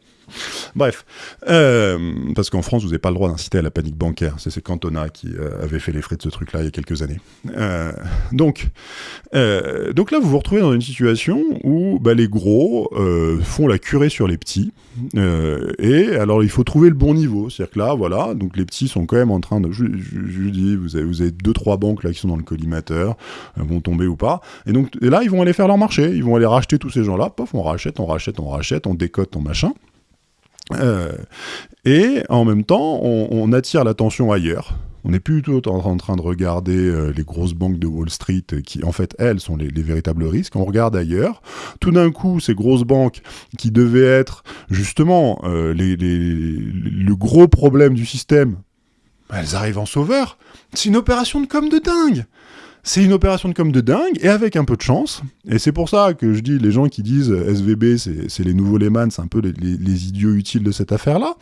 A: Bref, euh, parce qu'en France, vous n'avez pas le droit d'inciter à la panique bancaire. C'est Cantona qui euh, avait fait les frais de ce truc-là il y a quelques années. Euh, donc, donc là, vous vous retrouvez dans une situation où bah, les gros font la curée sur les petits. et alors, il faut trouver le bon niveau. C'est-à-dire que là, voilà, donc les petits sont quand même en train de... Je, je, dis, vous avez, vous avez deux, trois banques là qui sont dans le collimateur, vont tomber ou pas. Et donc et là, ils vont aller faire leur marché. Ils vont aller racheter tous ces gens-là. Pof, on rachète, on rachète, on rachète, on décote, on machin. Euh, et en même temps, on, attire l'attention ailleurs. On n'est plus tout en, train de regarder euh, les grosses banques de Wall Street qui, en fait, elles, sont les, véritables risques. On regarde ailleurs. Tout d'un coup, ces grosses banques qui devaient être justement euh, le gros problème du système, elles arrivent en sauveur. C'est une opération de com de dingue. C'est une opération de com de dingue, et avec un peu de chance, et c'est pour ça que je dis, les gens qui disent SVB, c'est les nouveaux Lehman, c'est un peu les, idiots utiles de cette affaire-là,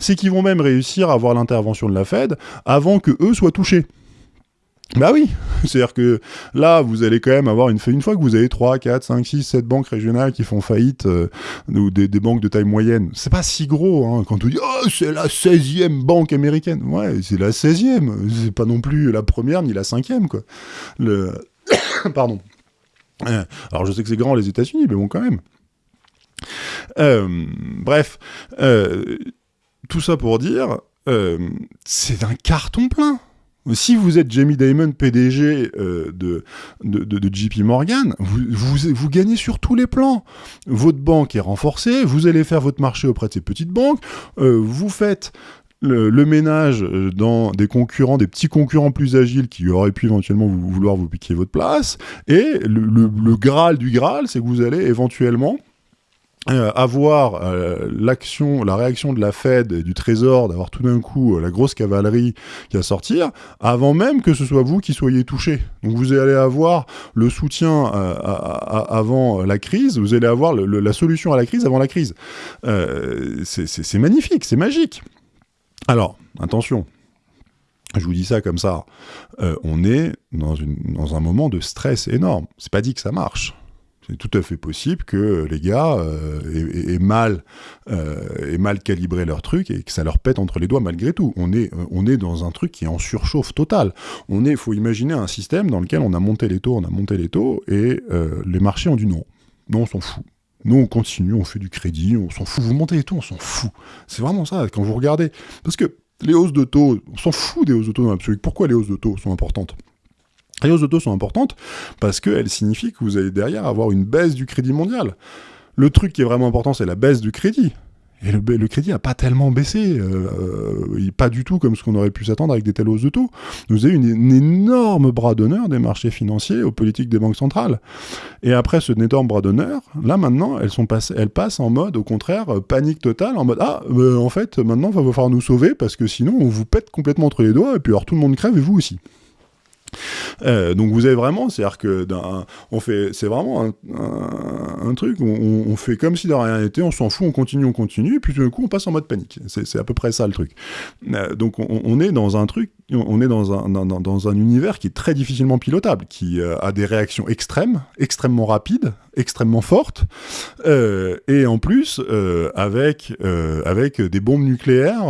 A: c'est qu'ils vont même réussir à avoir l'intervention de la Fed avant que eux soient touchés. Bah oui, c'est-à-dire que là, vous allez quand même avoir une, fois que vous avez 3, 4, 5, 6, 7 banques régionales qui font faillite, euh, ou des, banques de taille moyenne, c'est pas si gros, hein, quand on dit « Oh, c'est la 16e banque américaine !» Ouais, c'est la 16e, c'est pas non plus la première ni la cinquième, quoi. Pardon. Euh, alors je sais que c'est grand les États-Unis, mais bon, quand même. Euh, bref, tout ça pour dire, c'est un carton plein si vous êtes Jamie Dimon, PDG euh, de, de, JP Morgan, vous, vous, gagnez sur tous les plans. Votre banque est renforcée, vous allez faire votre marché auprès de ces petites banques, euh, vous faites le, ménage euh, dans des concurrents, des petits concurrents plus agiles qui auraient pu éventuellement vouloir vous piquer votre place, et le, le Graal du Graal, c'est que vous allez éventuellement euh, avoir euh, l'action, la réaction de la Fed et du Trésor, d'avoir tout d'un coup euh, la grosse cavalerie qui va sortir, avant même que ce soit vous qui soyez touché. Donc vous allez avoir le soutien avant la crise, vous allez avoir la solution à la crise avant la crise. c'est magnifique, c'est magique. Alors, attention, je vous dis ça comme ça, on est dans, dans un moment de stress énorme. C'est pas dit que ça marche c'est tout à fait possible que les gars euh, aient, mal, euh, mal calibré leur truc et que ça leur pète entre les doigts malgré tout. On est, euh, on est dans un truc qui est en surchauffe totale. On est, faut imaginer un système dans lequel on a monté les taux, on a monté les taux et les marchés ont dit non. Non, on s'en fout. Nous, on continue, on fait du crédit, on s'en fout. Vous montez les taux, on s'en fout. C'est vraiment ça, quand vous regardez. Parce que les hausses de taux, on s'en fout des hausses de taux dans l'absolu. Pourquoi les hausses de taux sont importantes? Les hausses de taux sont importantes parce qu'elles signifient que vous allez derrière avoir une baisse du crédit mondial. Le truc qui est vraiment important, c'est la baisse du crédit. Et le, crédit n'a pas tellement baissé, euh, euh, pas du tout comme ce qu'on aurait pu s'attendre avec des telles hausses de taux. Vous avez une, une énorme bras d'honneur des marchés financiers aux politiques des banques centrales. Et après ce énorme bras d'honneur, là maintenant, elles, sont passent en mode, au contraire, euh, panique totale, en mode Ah, en fait, maintenant, il va falloir nous sauver parce que sinon, on vous pète complètement entre les doigts et puis alors tout le monde crève et vous aussi. Euh, donc vous avez vraiment, c'est-à-dire que on fait, c'est vraiment un, truc, on, fait comme si de rien n'était, on s'en fout, on continue, on continue, et puis tout d'un coup on passe en mode panique. C'est à peu près ça le truc. Euh, donc on, est dans un truc, on est dans un, univers qui est très difficilement pilotable, qui euh, a des réactions extrêmes, extrêmement rapides, extrêmement fortes, et en plus avec avec des bombes nucléaires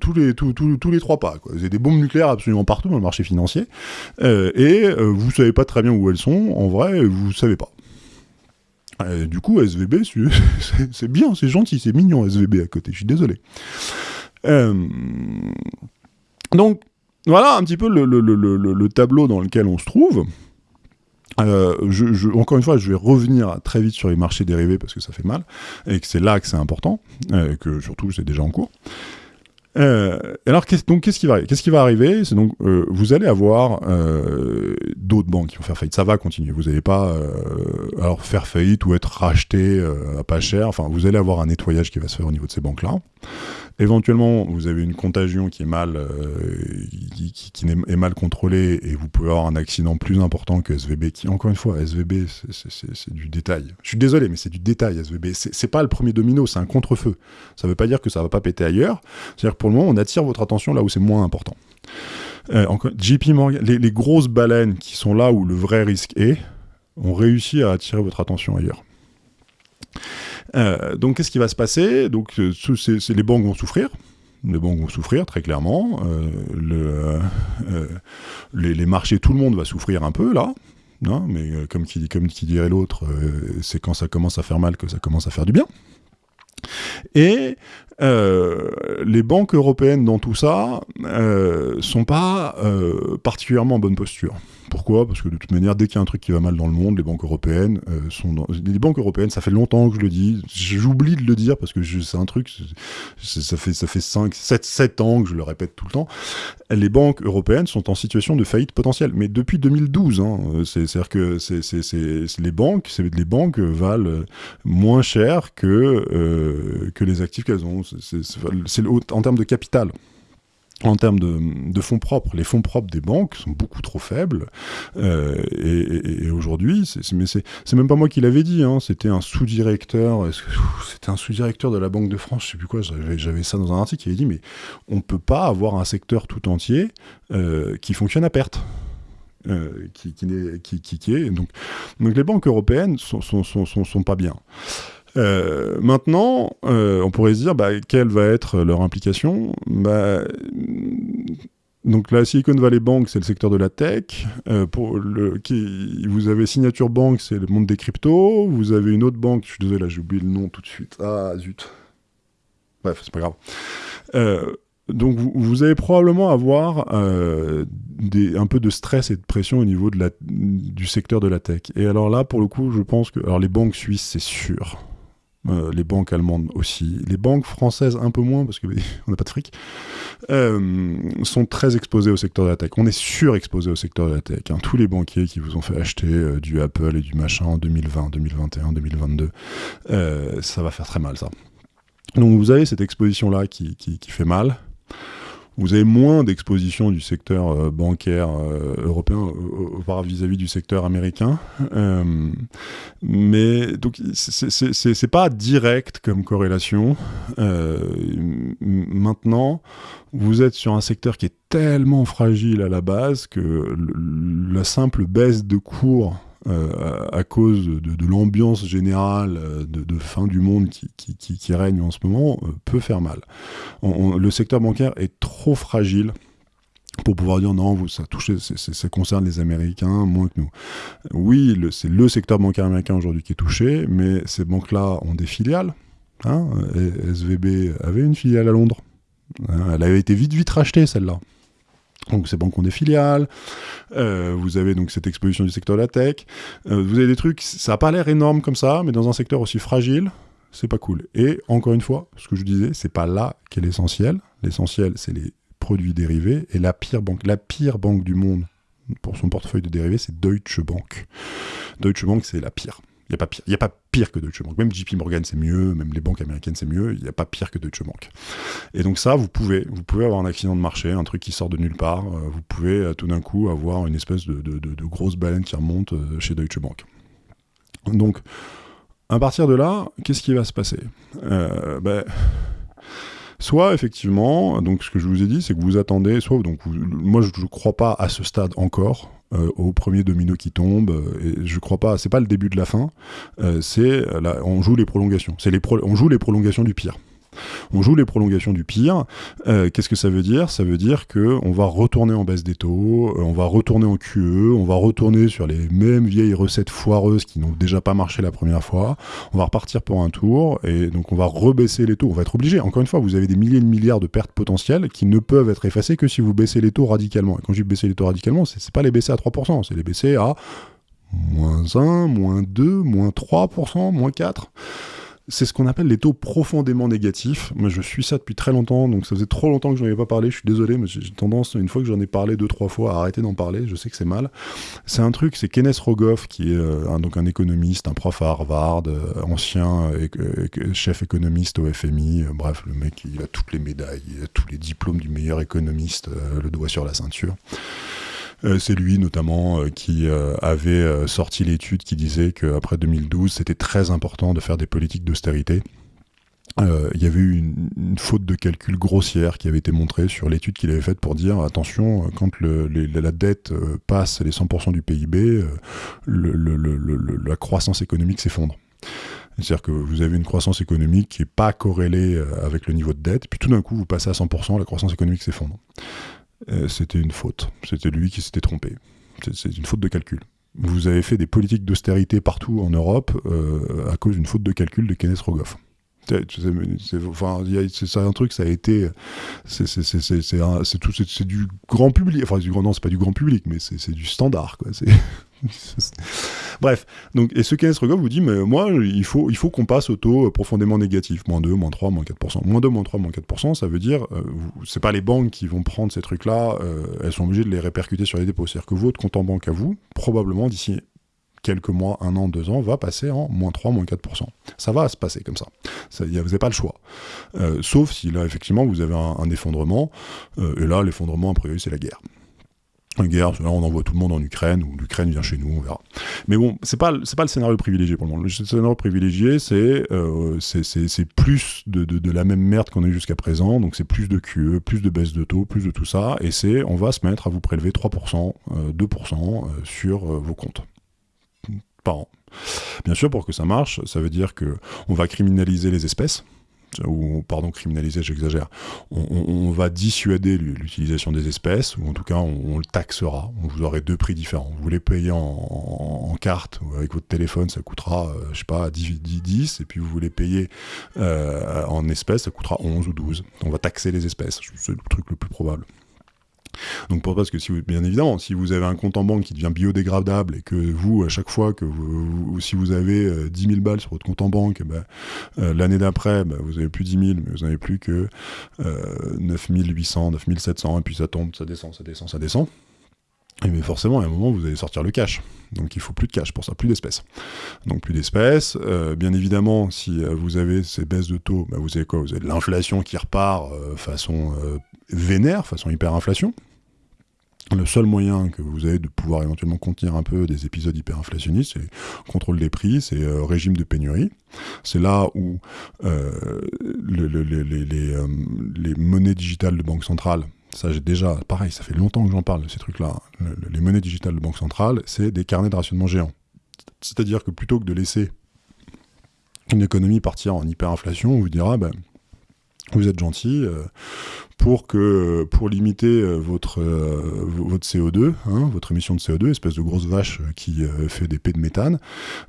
A: tous les trois pas. Quoi. A des bombes nucléaires absolument partout dans le marché financier. Euh, et euh, vous savez pas très bien où elles sont, en vrai, vous savez pas. du coup, SVB, c'est bien, c'est gentil, c'est mignon SVB à côté, je suis désolé. donc, voilà un petit peu le, tableau dans lequel on se trouve. je, encore une fois, je vais revenir très vite sur les marchés dérivés parce que ça fait mal et que c'est là que c'est important, et que surtout c'est déjà en cours. Euh, alors, donc, qu'est-ce qui va arriver? C'est donc, euh, vous allez avoir euh, d'autres banques qui vont faire faillite. Ça va continuer. Vous n'allez pas alors faire faillite ou être racheté à pas cher. Enfin, vous allez avoir un nettoyage qui va se faire au niveau de ces banques-là. Éventuellement, vous avez une contagion qui est mal, qui, est mal contrôlée et vous pouvez avoir un accident plus important que SVB. Qui, encore une fois, SVB, c'est du détail. Je suis désolé, mais c'est du détail. SVB, c'est pas le premier domino, c'est un contre-feu. Ça veut pas dire que ça va pas péter ailleurs. C'est-à-dire pour le moment, on attire votre attention là où c'est moins important. Euh, JP Morgan, les, grosses baleines qui sont là où le vrai risque est, ont réussi à attirer votre attention ailleurs. Euh, donc, qu'est-ce qui va se passer? Donc, euh, les banques vont souffrir. Les banques vont souffrir très clairement. les, marchés, tout le monde va souffrir un peu là. Mais comme qui, comme qui dirait l'autre, c'est quand ça commence à faire mal que ça commence à faire du bien. Et euh, les banques européennes dans tout ça euh, sont pas euh, particulièrement en bonne posture. Pourquoi? Parce que de toute manière, dès qu'il y a un truc qui va mal dans le monde, les banques européennes euh, sont dans... Les banques européennes, ça fait longtemps que je le dis, j'oublie de le dire parce que c'est un truc, ça fait, ça fait 5, 7, 7 ans que je le répète tout le temps. Les banques européennes sont en situation de faillite potentielle, mais depuis 2012. Hein, C'est-à-dire que les banques, les banques valent moins cher que, euh, que les actifs qu'elles ont. C'est en termes de capital en termes de, fonds propres. Les fonds propres des banques sont beaucoup trop faibles. Euh, et, aujourd'hui, c'est même pas moi qui l'avais dit, hein, c'était un sous-directeur, c'était un sous-directeur de la Banque de France, je sais plus quoi, j'avais ça dans un article qui avait dit, mais on peut pas avoir un secteur tout entier euh, qui fonctionne à perte. Euh, qui, qui, qui, est donc, donc les banques européennes sont, sont, sont, sont pas bien. Euh, maintenant, euh, on pourrait se dire, bah, quelle va être leur implication? Bah, donc la Silicon Valley Bank, c'est le secteur de la tech. Euh, vous avez Signature Bank, c'est le monde des cryptos. Vous avez une autre banque, je suis désolé, j'ai oublié le nom tout de suite. Ah zut. Bref, c'est pas grave. donc vous, allez probablement avoir un peu de stress et de pression au niveau du secteur de la tech. Et alors là, pour le coup, je pense que alors les banques suisses, c'est sûr. Euh, les banques allemandes aussi, les banques françaises un peu moins parce qu'on n'a pas de fric, euh, sont très exposées au secteur de la tech. On est surexposé au secteur de la tech. Hein. Tous les banquiers qui vous ont fait acheter euh, du Apple et du machin en 2020, 2021, 2022, ça va faire très mal ça. Donc vous avez cette exposition-là qui, fait mal vous avez moins d'exposition du secteur euh, bancaire euh, européen vis-à-vis du secteur américain. Euh, mais donc c'est pas direct comme corrélation. maintenant, vous êtes sur un secteur qui est tellement fragile à la base que la simple baisse de cours euh, à cause de, l'ambiance générale euh, de, fin du monde qui, règne en ce moment, euh, peut faire mal. le secteur bancaire est trop fragile pour pouvoir dire non, ça, touche, ça concerne les Américains moins que nous. Oui, c'est le secteur bancaire américain aujourd'hui qui est touché, mais ces banques-là ont des filiales. Hein. SVB avait une filiale à Londres. Hein. elle avait été vite, vite rachetée, celle-là. Donc ces banques ont des filiales, euh, vous avez donc cette exposition du secteur de la tech, euh, vous avez des trucs, ça n'a pas l'air énorme comme ça, mais dans un secteur aussi fragile, c'est pas cool. Et encore une fois, ce que je disais, c'est pas là qu'est l'essentiel. L'essentiel, c'est les produits dérivés. Et la pire banque, la pire banque du monde pour son portefeuille de dérivés, c'est Deutsche Bank. Deutsche Bank, c'est la pire. Il n'y a, pas pire. a pas pire que Deutsche Bank. Même JP Morgan, c'est mieux. Même les banques américaines, c'est mieux. Il n'y a pas pire que Deutsche Bank. Et donc ça, vous pouvez, vous pouvez avoir un accident de marché, un truc qui sort de nulle part. Euh, vous pouvez euh, tout d'un coup avoir une espèce de, grosse baleine qui remonte euh, chez Deutsche Bank. Donc, à partir de là, qu'est-ce qui va se passer? Ben, Soit effectivement, donc ce que je vous ai dit, c'est que vous attendez, soit donc moi je ne crois pas à ce stade encore, euh, au premier domino qui tombe. Euh, et je crois pas, c'est pas le début de la fin. Euh, c'est on joue les prolongations. C'est les on joue les prolongations du pire. On joue les prolongations du pire. Euh, qu'est-ce que ça veut dire? Ça veut dire que on va retourner en baisse des taux, euh, on va retourner en QE, on va retourner sur les mêmes vieilles recettes foireuses qui n'ont déjà pas marché la première fois. On va repartir pour un tour et donc on va rebaisser les taux. On va être obligé. Encore une fois, vous avez des milliers de milliards de pertes potentielles qui ne peuvent être effacées que si vous baissez les taux radicalement. Et quand je dis baisser les taux radicalement, c'est pas les baisser à 3%, c'est les baisser à moins 1, moins 2, moins 3%, moins 4% c'est ce qu'on appelle les taux profondément négatifs. Moi, je suis ça depuis très longtemps, donc ça faisait trop longtemps que je n'en avais pas parlé. Je suis désolé, mais j'ai tendance, une fois que j'en ai parlé deux, trois fois, à arrêter d'en parler. Je sais que c'est mal. C'est un truc, c'est Kenneth Rogoff, qui est euh, un, donc un économiste, un prof à Harvard, euh, ancien euh, chef économiste au FMI. bref, le mec, il a toutes les médailles, il a tous les diplômes du meilleur économiste, le doigt sur la ceinture. Euh, c'est lui notamment euh, qui euh, avait sorti l'étude qui disait qu'après 2012, c'était très important de faire des politiques d'austérité. il y avait eu une, faute de calcul grossière qui avait été montrée sur l'étude qu'il avait faite pour dire attention, quand la dette passe les 100% du PIB, la croissance économique s'effondre. C'est-à-dire que vous avez une croissance économique qui n'est pas corrélée avec le niveau de dette, puis tout d'un coup vous passez à 100%, la croissance économique s'effondre. Euh, c'était une faute. C'était lui qui s'était trompé. C'est une faute de calcul. Vous avez fait des politiques d'austérité partout en Europe euh, à cause d'une faute de calcul de Kenneth Rogoff. C'est un truc, ça a été. C'est du grand public. Enfin, du grand, non, c'est pas du grand public, mais c'est du standard. Quoi. Bref, donc, et ce Kenneth Rogoff vous dit, mais moi, il faut, il faut qu'on passe au taux profondément négatif, moins 2, moins 3, moins 4%. Moins 2, moins 3, moins 4%, ça veut dire, euh, c'est pas les banques qui vont prendre ces trucs-là, euh, elles sont obligées de les répercuter sur les dépôts. C'est-à-dire que votre compte en banque à vous, probablement d'ici quelques mois, un an, deux ans, va passer en moins 3, moins 4%. Ça va se passer comme ça. ça vous n'avez pas le choix. Euh, sauf si là, effectivement, vous avez un, un effondrement, et là, l'effondrement, a priori, c'est la guerre guerre, là on envoie tout le monde en Ukraine, ou l'Ukraine vient chez nous, on verra. Mais bon, c'est pas, pas le scénario privilégié pour le moment. Le scénario privilégié, c'est euh, plus de, de, la même merde qu'on a eu jusqu'à présent, donc c'est plus de QE, plus de baisse de taux, plus de tout ça, et c'est on va se mettre à vous prélever 3%, 2% euh, sur euh, vos comptes par an. Bien sûr, pour que ça marche, ça veut dire que on va criminaliser les espèces, ou pardon, criminaliser, j'exagère, on, va dissuader l'utilisation des espèces, ou en tout cas on, le taxera, vous aurez deux prix différents. Vous les payez en, carte ou avec votre téléphone, ça coûtera, euh, je sais pas, 10, 10, et puis vous les payez euh, en espèces, ça coûtera 11 ou 12. On va taxer les espèces, c'est le truc le plus probable. Donc pour parce que si vous, bien évidemment, si vous avez un compte en banque qui devient biodégradable et que vous, à chaque fois que vous, si vous avez 10 euh, 000 balles sur votre compte en banque, eh ben, euh, l'année d'après, ben, vous avez plus 10 000, mais vous n'avez plus que euh, 9 800, 9 700, et puis ça tombe, ça descend, ça descend, ça descend. Et mais forcément, à un moment, vous allez sortir le cash. Donc il faut plus de cash pour ça, plus d'espèces. Donc plus d'espèces. Euh, bien évidemment, si vous avez ces baisses de taux, ben, vous avez quoi Vous avez de l'inflation qui repart façon vénère, façon hyperinflation. Le seul moyen que vous avez de pouvoir éventuellement contenir un peu des épisodes hyperinflationnistes, c'est contrôle des prix, c'est euh, régime de pénurie. C'est là où euh, euh, les, monnaies digitales de banque centrale, ça j'ai déjà, pareil, ça fait longtemps que j'en parle de ces trucs-là, les monnaies digitales de banque centrale, c'est des carnets de rationnement géants. C'est-à-dire que plutôt que de laisser une économie partir en hyperinflation, on vous dira, ben, vous êtes gentil, euh, pour que pour limiter euh, votre euh, votre CO2, hein, votre émission de CO2, espèce de grosse vache qui fait des pets de méthane,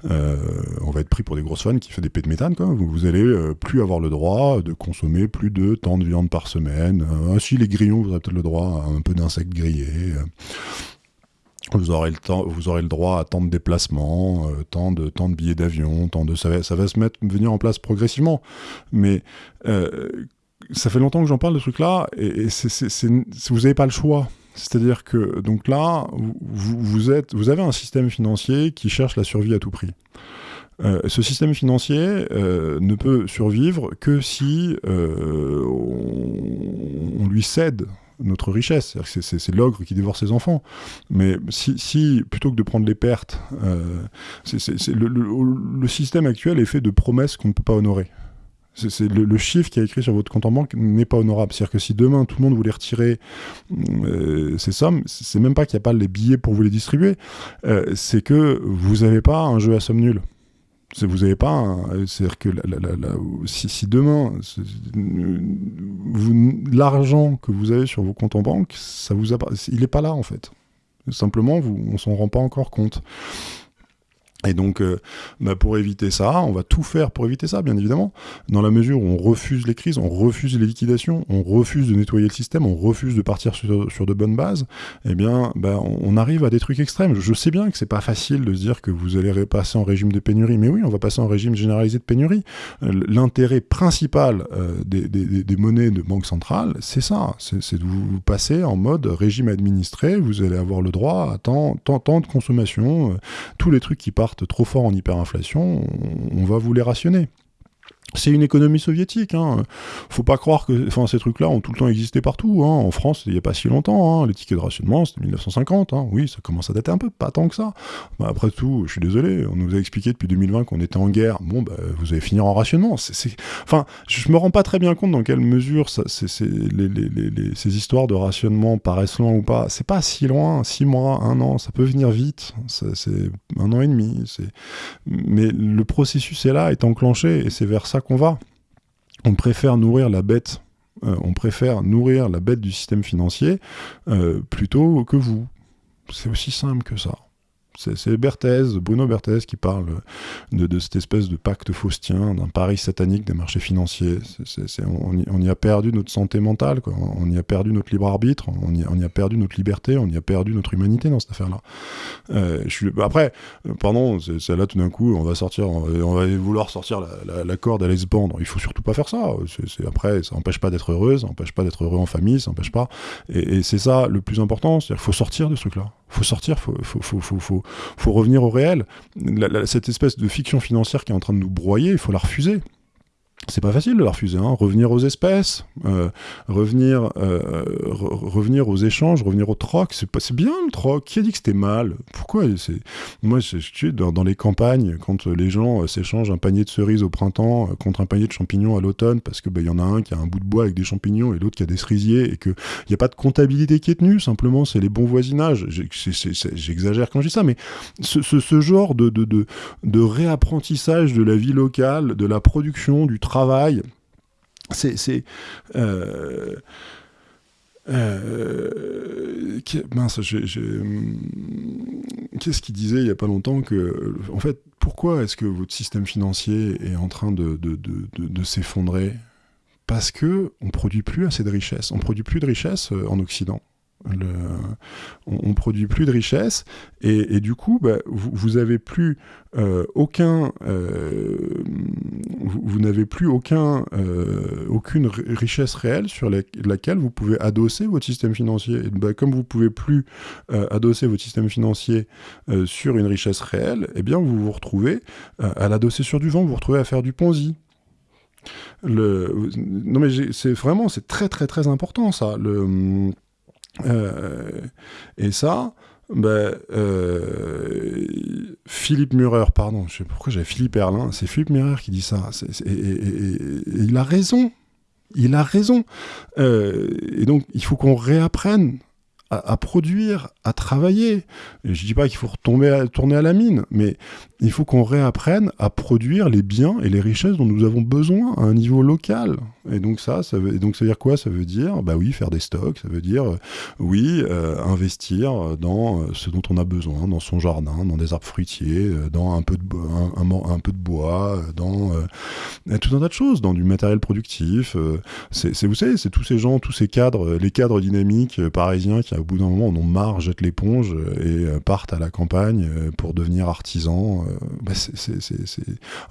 A: on va être pris pour des grosses fans qui fait des pets de méthane. Quoi. Vous, vous allez plus avoir le droit de consommer plus de tant de viande par semaine. ainsi les grillons, vous aurez peut-être le droit à un peu d'insectes grillés. Vous aurez, le temps, vous aurez le droit à tant de déplacements, tant, de, tant de billets d'avion, tant de ça va, ça va se mettre venir en place progressivement. Mais ça fait longtemps que j'en parle de ce truc-là, et, vous n'avez pas le choix. C'est-à-dire que donc là, vous, êtes, vous avez un système financier qui cherche la survie à tout prix. Euh, ce système financier euh, ne peut survivre que si euh, on, lui cède notre richesse. C'est l'ogre qui dévore ses enfants. Mais si, plutôt que de prendre les pertes, le, système actuel est fait de promesses qu'on ne peut pas honorer le, chiffre qui est écrit sur votre compte en banque n'est pas honorable. C'est-à-dire que si demain tout le monde voulait retirer euh, ces sommes, c'est même pas qu'il n'y a pas les billets pour vous les distribuer, euh, c'est que vous n'avez pas un jeu à somme nulle. Vous n'avez pas. C'est-à-dire que si, demain, l'argent que vous avez sur vos comptes en banque, ça vous il n'est pas là en fait. Simplement, vous, on s'en rend pas encore compte. Et donc, euh, bah, pour éviter ça, on va tout faire pour éviter ça, bien évidemment. Dans la mesure où on refuse les crises, on refuse les liquidations, on refuse de nettoyer le système, on refuse de partir sur, de bonnes bases, eh bien, bah, on, arrive à des trucs extrêmes. Je sais bien que c'est pas facile de se dire que vous allez passer en régime de pénurie, mais oui, on va passer en régime généralisé de pénurie. Euh, l'intérêt principal euh, des, monnaies de banque centrale, c'est ça, c'est de vous passer en mode régime administré. Vous allez avoir le droit à tant, tant, tant de consommation, tous les trucs qui partent trop fort en hyperinflation, on va vous les rationner. C'est une économie soviétique. Hein. Faut pas croire que ces trucs-là ont tout le temps existé partout. Hein. En France, il n'y a pas si longtemps. Hein. Les tickets de rationnement, c'était 1950. Hein. Oui, ça commence à dater un peu, pas tant que ça. Bah, après tout, je suis désolé, on nous a expliqué depuis 2020 qu'on était en guerre. Bon, bah, vous allez finir en rationnement. Enfin, je me rends pas très bien compte dans quelle mesure ces histoires de rationnement paraissent loin ou pas. C'est pas si loin, six mois, un an, ça peut venir vite. C'est un an et demi. Mais le processus est là, est enclenché, et c'est vers ça qu'on va. On préfère nourrir la bête, euh, on préfère nourrir la bête du système financier euh, plutôt que vous. C'est aussi simple que ça. C'est Berthez, Bruno Berthez, qui parle de, cette espèce de pacte faustien, d'un pari satanique des marchés financiers. on, y, a perdu notre santé mentale, on y a perdu notre libre arbitre, on y, a perdu notre liberté, on y a perdu notre humanité dans cette affaire-là. Euh, après, pardon, c'est là tout d'un coup, on va sortir, on va, vouloir sortir la, corde à se Il faut surtout pas faire ça. après, ça n'empêche pas d'être heureux, ça n'empêche pas d'être heureux en famille, ça n'empêche pas. Et, et c'est ça le plus important, c'est-à-dire qu'il faut sortir de ce truc-là faut sortir, faut, faut, revenir au réel. cette espèce de fiction financière qui est en train de nous broyer, il faut la refuser c'est pas facile de la refuser. Hein. Revenir aux espèces, euh, revenir, euh, revenir aux échanges, revenir au troc, c'est bien le troc. Qui a dit que c'était mal? Pourquoi moi, je suis dans, dans, les campagnes quand les gens euh, s'échangent un panier de cerises au printemps contre un panier de champignons à l'automne, parce que il ben, y en a un qui a un bout de bois avec des champignons et l'autre qui a des cerisiers et que il y a pas de comptabilité qui est tenue. Simplement, c'est les bons voisinages. J'exagère quand je dis ça, mais ce genre de, de, de, de réapprentissage de la vie locale, de la production, du travail. C'est. Euh, euh, qu'est-ce qu'il disait il n'y a pas longtemps que, en fait, pourquoi est-ce que votre système financier est en train de, de, de s'effondrer? Parce que on produit plus assez de richesses. On produit plus de richesses euh, en Occident on, produit plus de richesse et, du coup, bah, vous, avez plus aucun, vous, n'avez plus euh, aucune richesse réelle sur laquelle vous pouvez adosser votre système financier. Bah, comme vous pouvez plus adosser votre système financier sur une richesse réelle, eh bien, vous vous retrouvez à l'adosser sur du vent, vous vous retrouvez à faire du Ponzi. Non mais c'est vraiment, c'est très très très important ça. Euh, et ça, ben, euh, Philippe Murer, pardon, je sais pourquoi j'avais Philippe Erlin, c'est Philippe Murer qui dit ça, et, il a raison, il a raison. Euh, et donc, il faut qu'on réapprenne à, produire, à travailler. je je dis pas qu'il faut retomber à, la mine, mais il faut qu'on réapprenne à produire les biens et les richesses dont nous avons besoin à un niveau local. Et donc ça, ça veut, donc ça veut dire quoi? Ça veut dire, bah oui, faire des stocks. Ça veut dire, euh, oui, euh, investir dans euh, ce dont on a besoin, dans son jardin, dans des arbres fruitiers, dans un peu de, un, peu de bois, dans tout un tas de choses, dans du matériel productif. c'est, vous savez, c'est tous ces gens, tous ces cadres, les cadres dynamiques parisiens qui, au bout d'un moment, en ont marre, jettent l'éponge et partent à la campagne pour devenir artisans. Bah,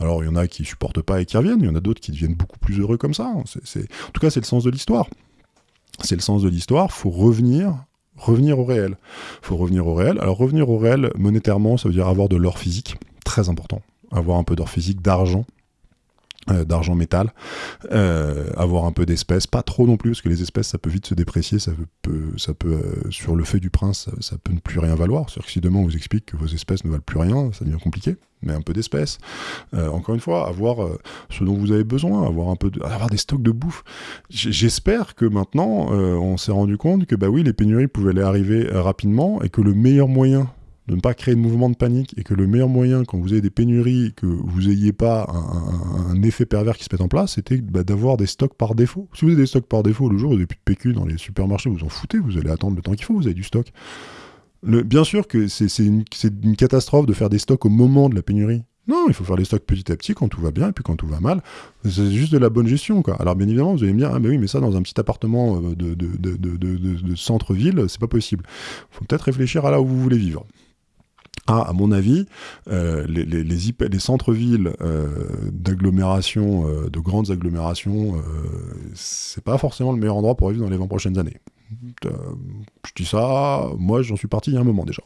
A: Alors, il y en a qui supportent pas et qui reviennent. Il y en a d'autres qui deviennent beaucoup plus heureux comme ça. En tout cas, c'est le sens de l'histoire. C'est le sens de l'histoire. Faut revenir revenir au réel. faut revenir au réel. Alors revenir au réel monétairement, ça veut dire avoir de l'or physique, très important. Avoir un peu d'or physique, d'argent, euh, d'argent métal, euh, avoir un peu d'espèces, pas trop non plus, parce que les espèces ça peut vite se déprécier, ça peut, ça peut euh, sur le fait du prince, ça, peut ne plus rien valoir. C'est-à-dire que si demain on vous explique que vos espèces ne valent plus rien, ça devient compliqué, mais un peu d'espèces. encore une fois, avoir ce dont vous avez besoin, avoir un peu, de, avoir des stocks de bouffe. J'espère que maintenant on s'est rendu compte que bah oui, les pénuries pouvaient aller arriver rapidement et que le meilleur moyen de ne pas créer de mouvement de panique et que le meilleur moyen quand vous avez des pénuries, que vous n'ayez pas un, effet pervers qui se met en place, c'était bah, d'avoir des stocks par défaut. Si vous avez des stocks par défaut, le jour où vous n'avez plus de PQ dans les supermarchés, vous en foutez, vous allez attendre le temps qu'il faut, vous avez du stock. bien sûr que c'est une, catastrophe de faire des stocks au moment de la pénurie. Non, il faut faire les stocks petit à petit quand tout va bien et puis quand tout va mal. C'est juste de la bonne gestion, quoi. Alors bien évidemment, vous allez me dire, ah mais oui, mais ça dans un petit appartement euh, de centre-ville, c'est pas possible. Il faut peut-être réfléchir à là où vous voulez vivre. Ah, à mon avis, euh, les, les, les, les centres-villes euh, d'agglomération, euh, de grandes agglomérations, euh, c'est pas forcément le meilleur endroit pour vivre dans les 20 prochaines années. Je dis ça, moi j'en suis parti il y a un moment déjà.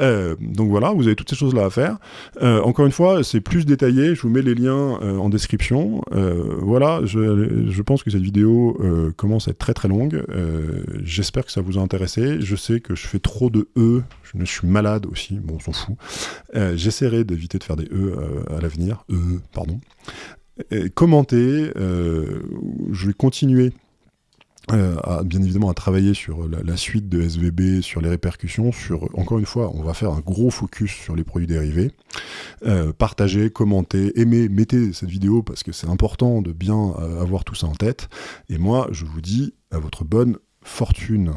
A: Euh, donc voilà, vous avez toutes ces choses-là à faire. Euh, encore une fois, c'est plus détaillé, je vous mets les liens euh, en description. voilà, je, je, pense que cette vidéo commence à être très très longue. J'espère que ça vous a intéressé. Je sais que je fais trop de E, je, suis malade aussi, bon on s'en fout. J'essaierai d'éviter de faire des E à l'avenir. E, pardon. commentez, je vais continuer euh, bien évidemment à travailler sur la, suite de SVB, sur les répercussions, sur encore une fois, on va faire un gros focus sur les produits dérivés. Euh, partagez, commentez, aimez, mettez cette vidéo parce que c'est important de bien euh, avoir tout ça en tête. Et moi, je vous dis à votre bonne fortune.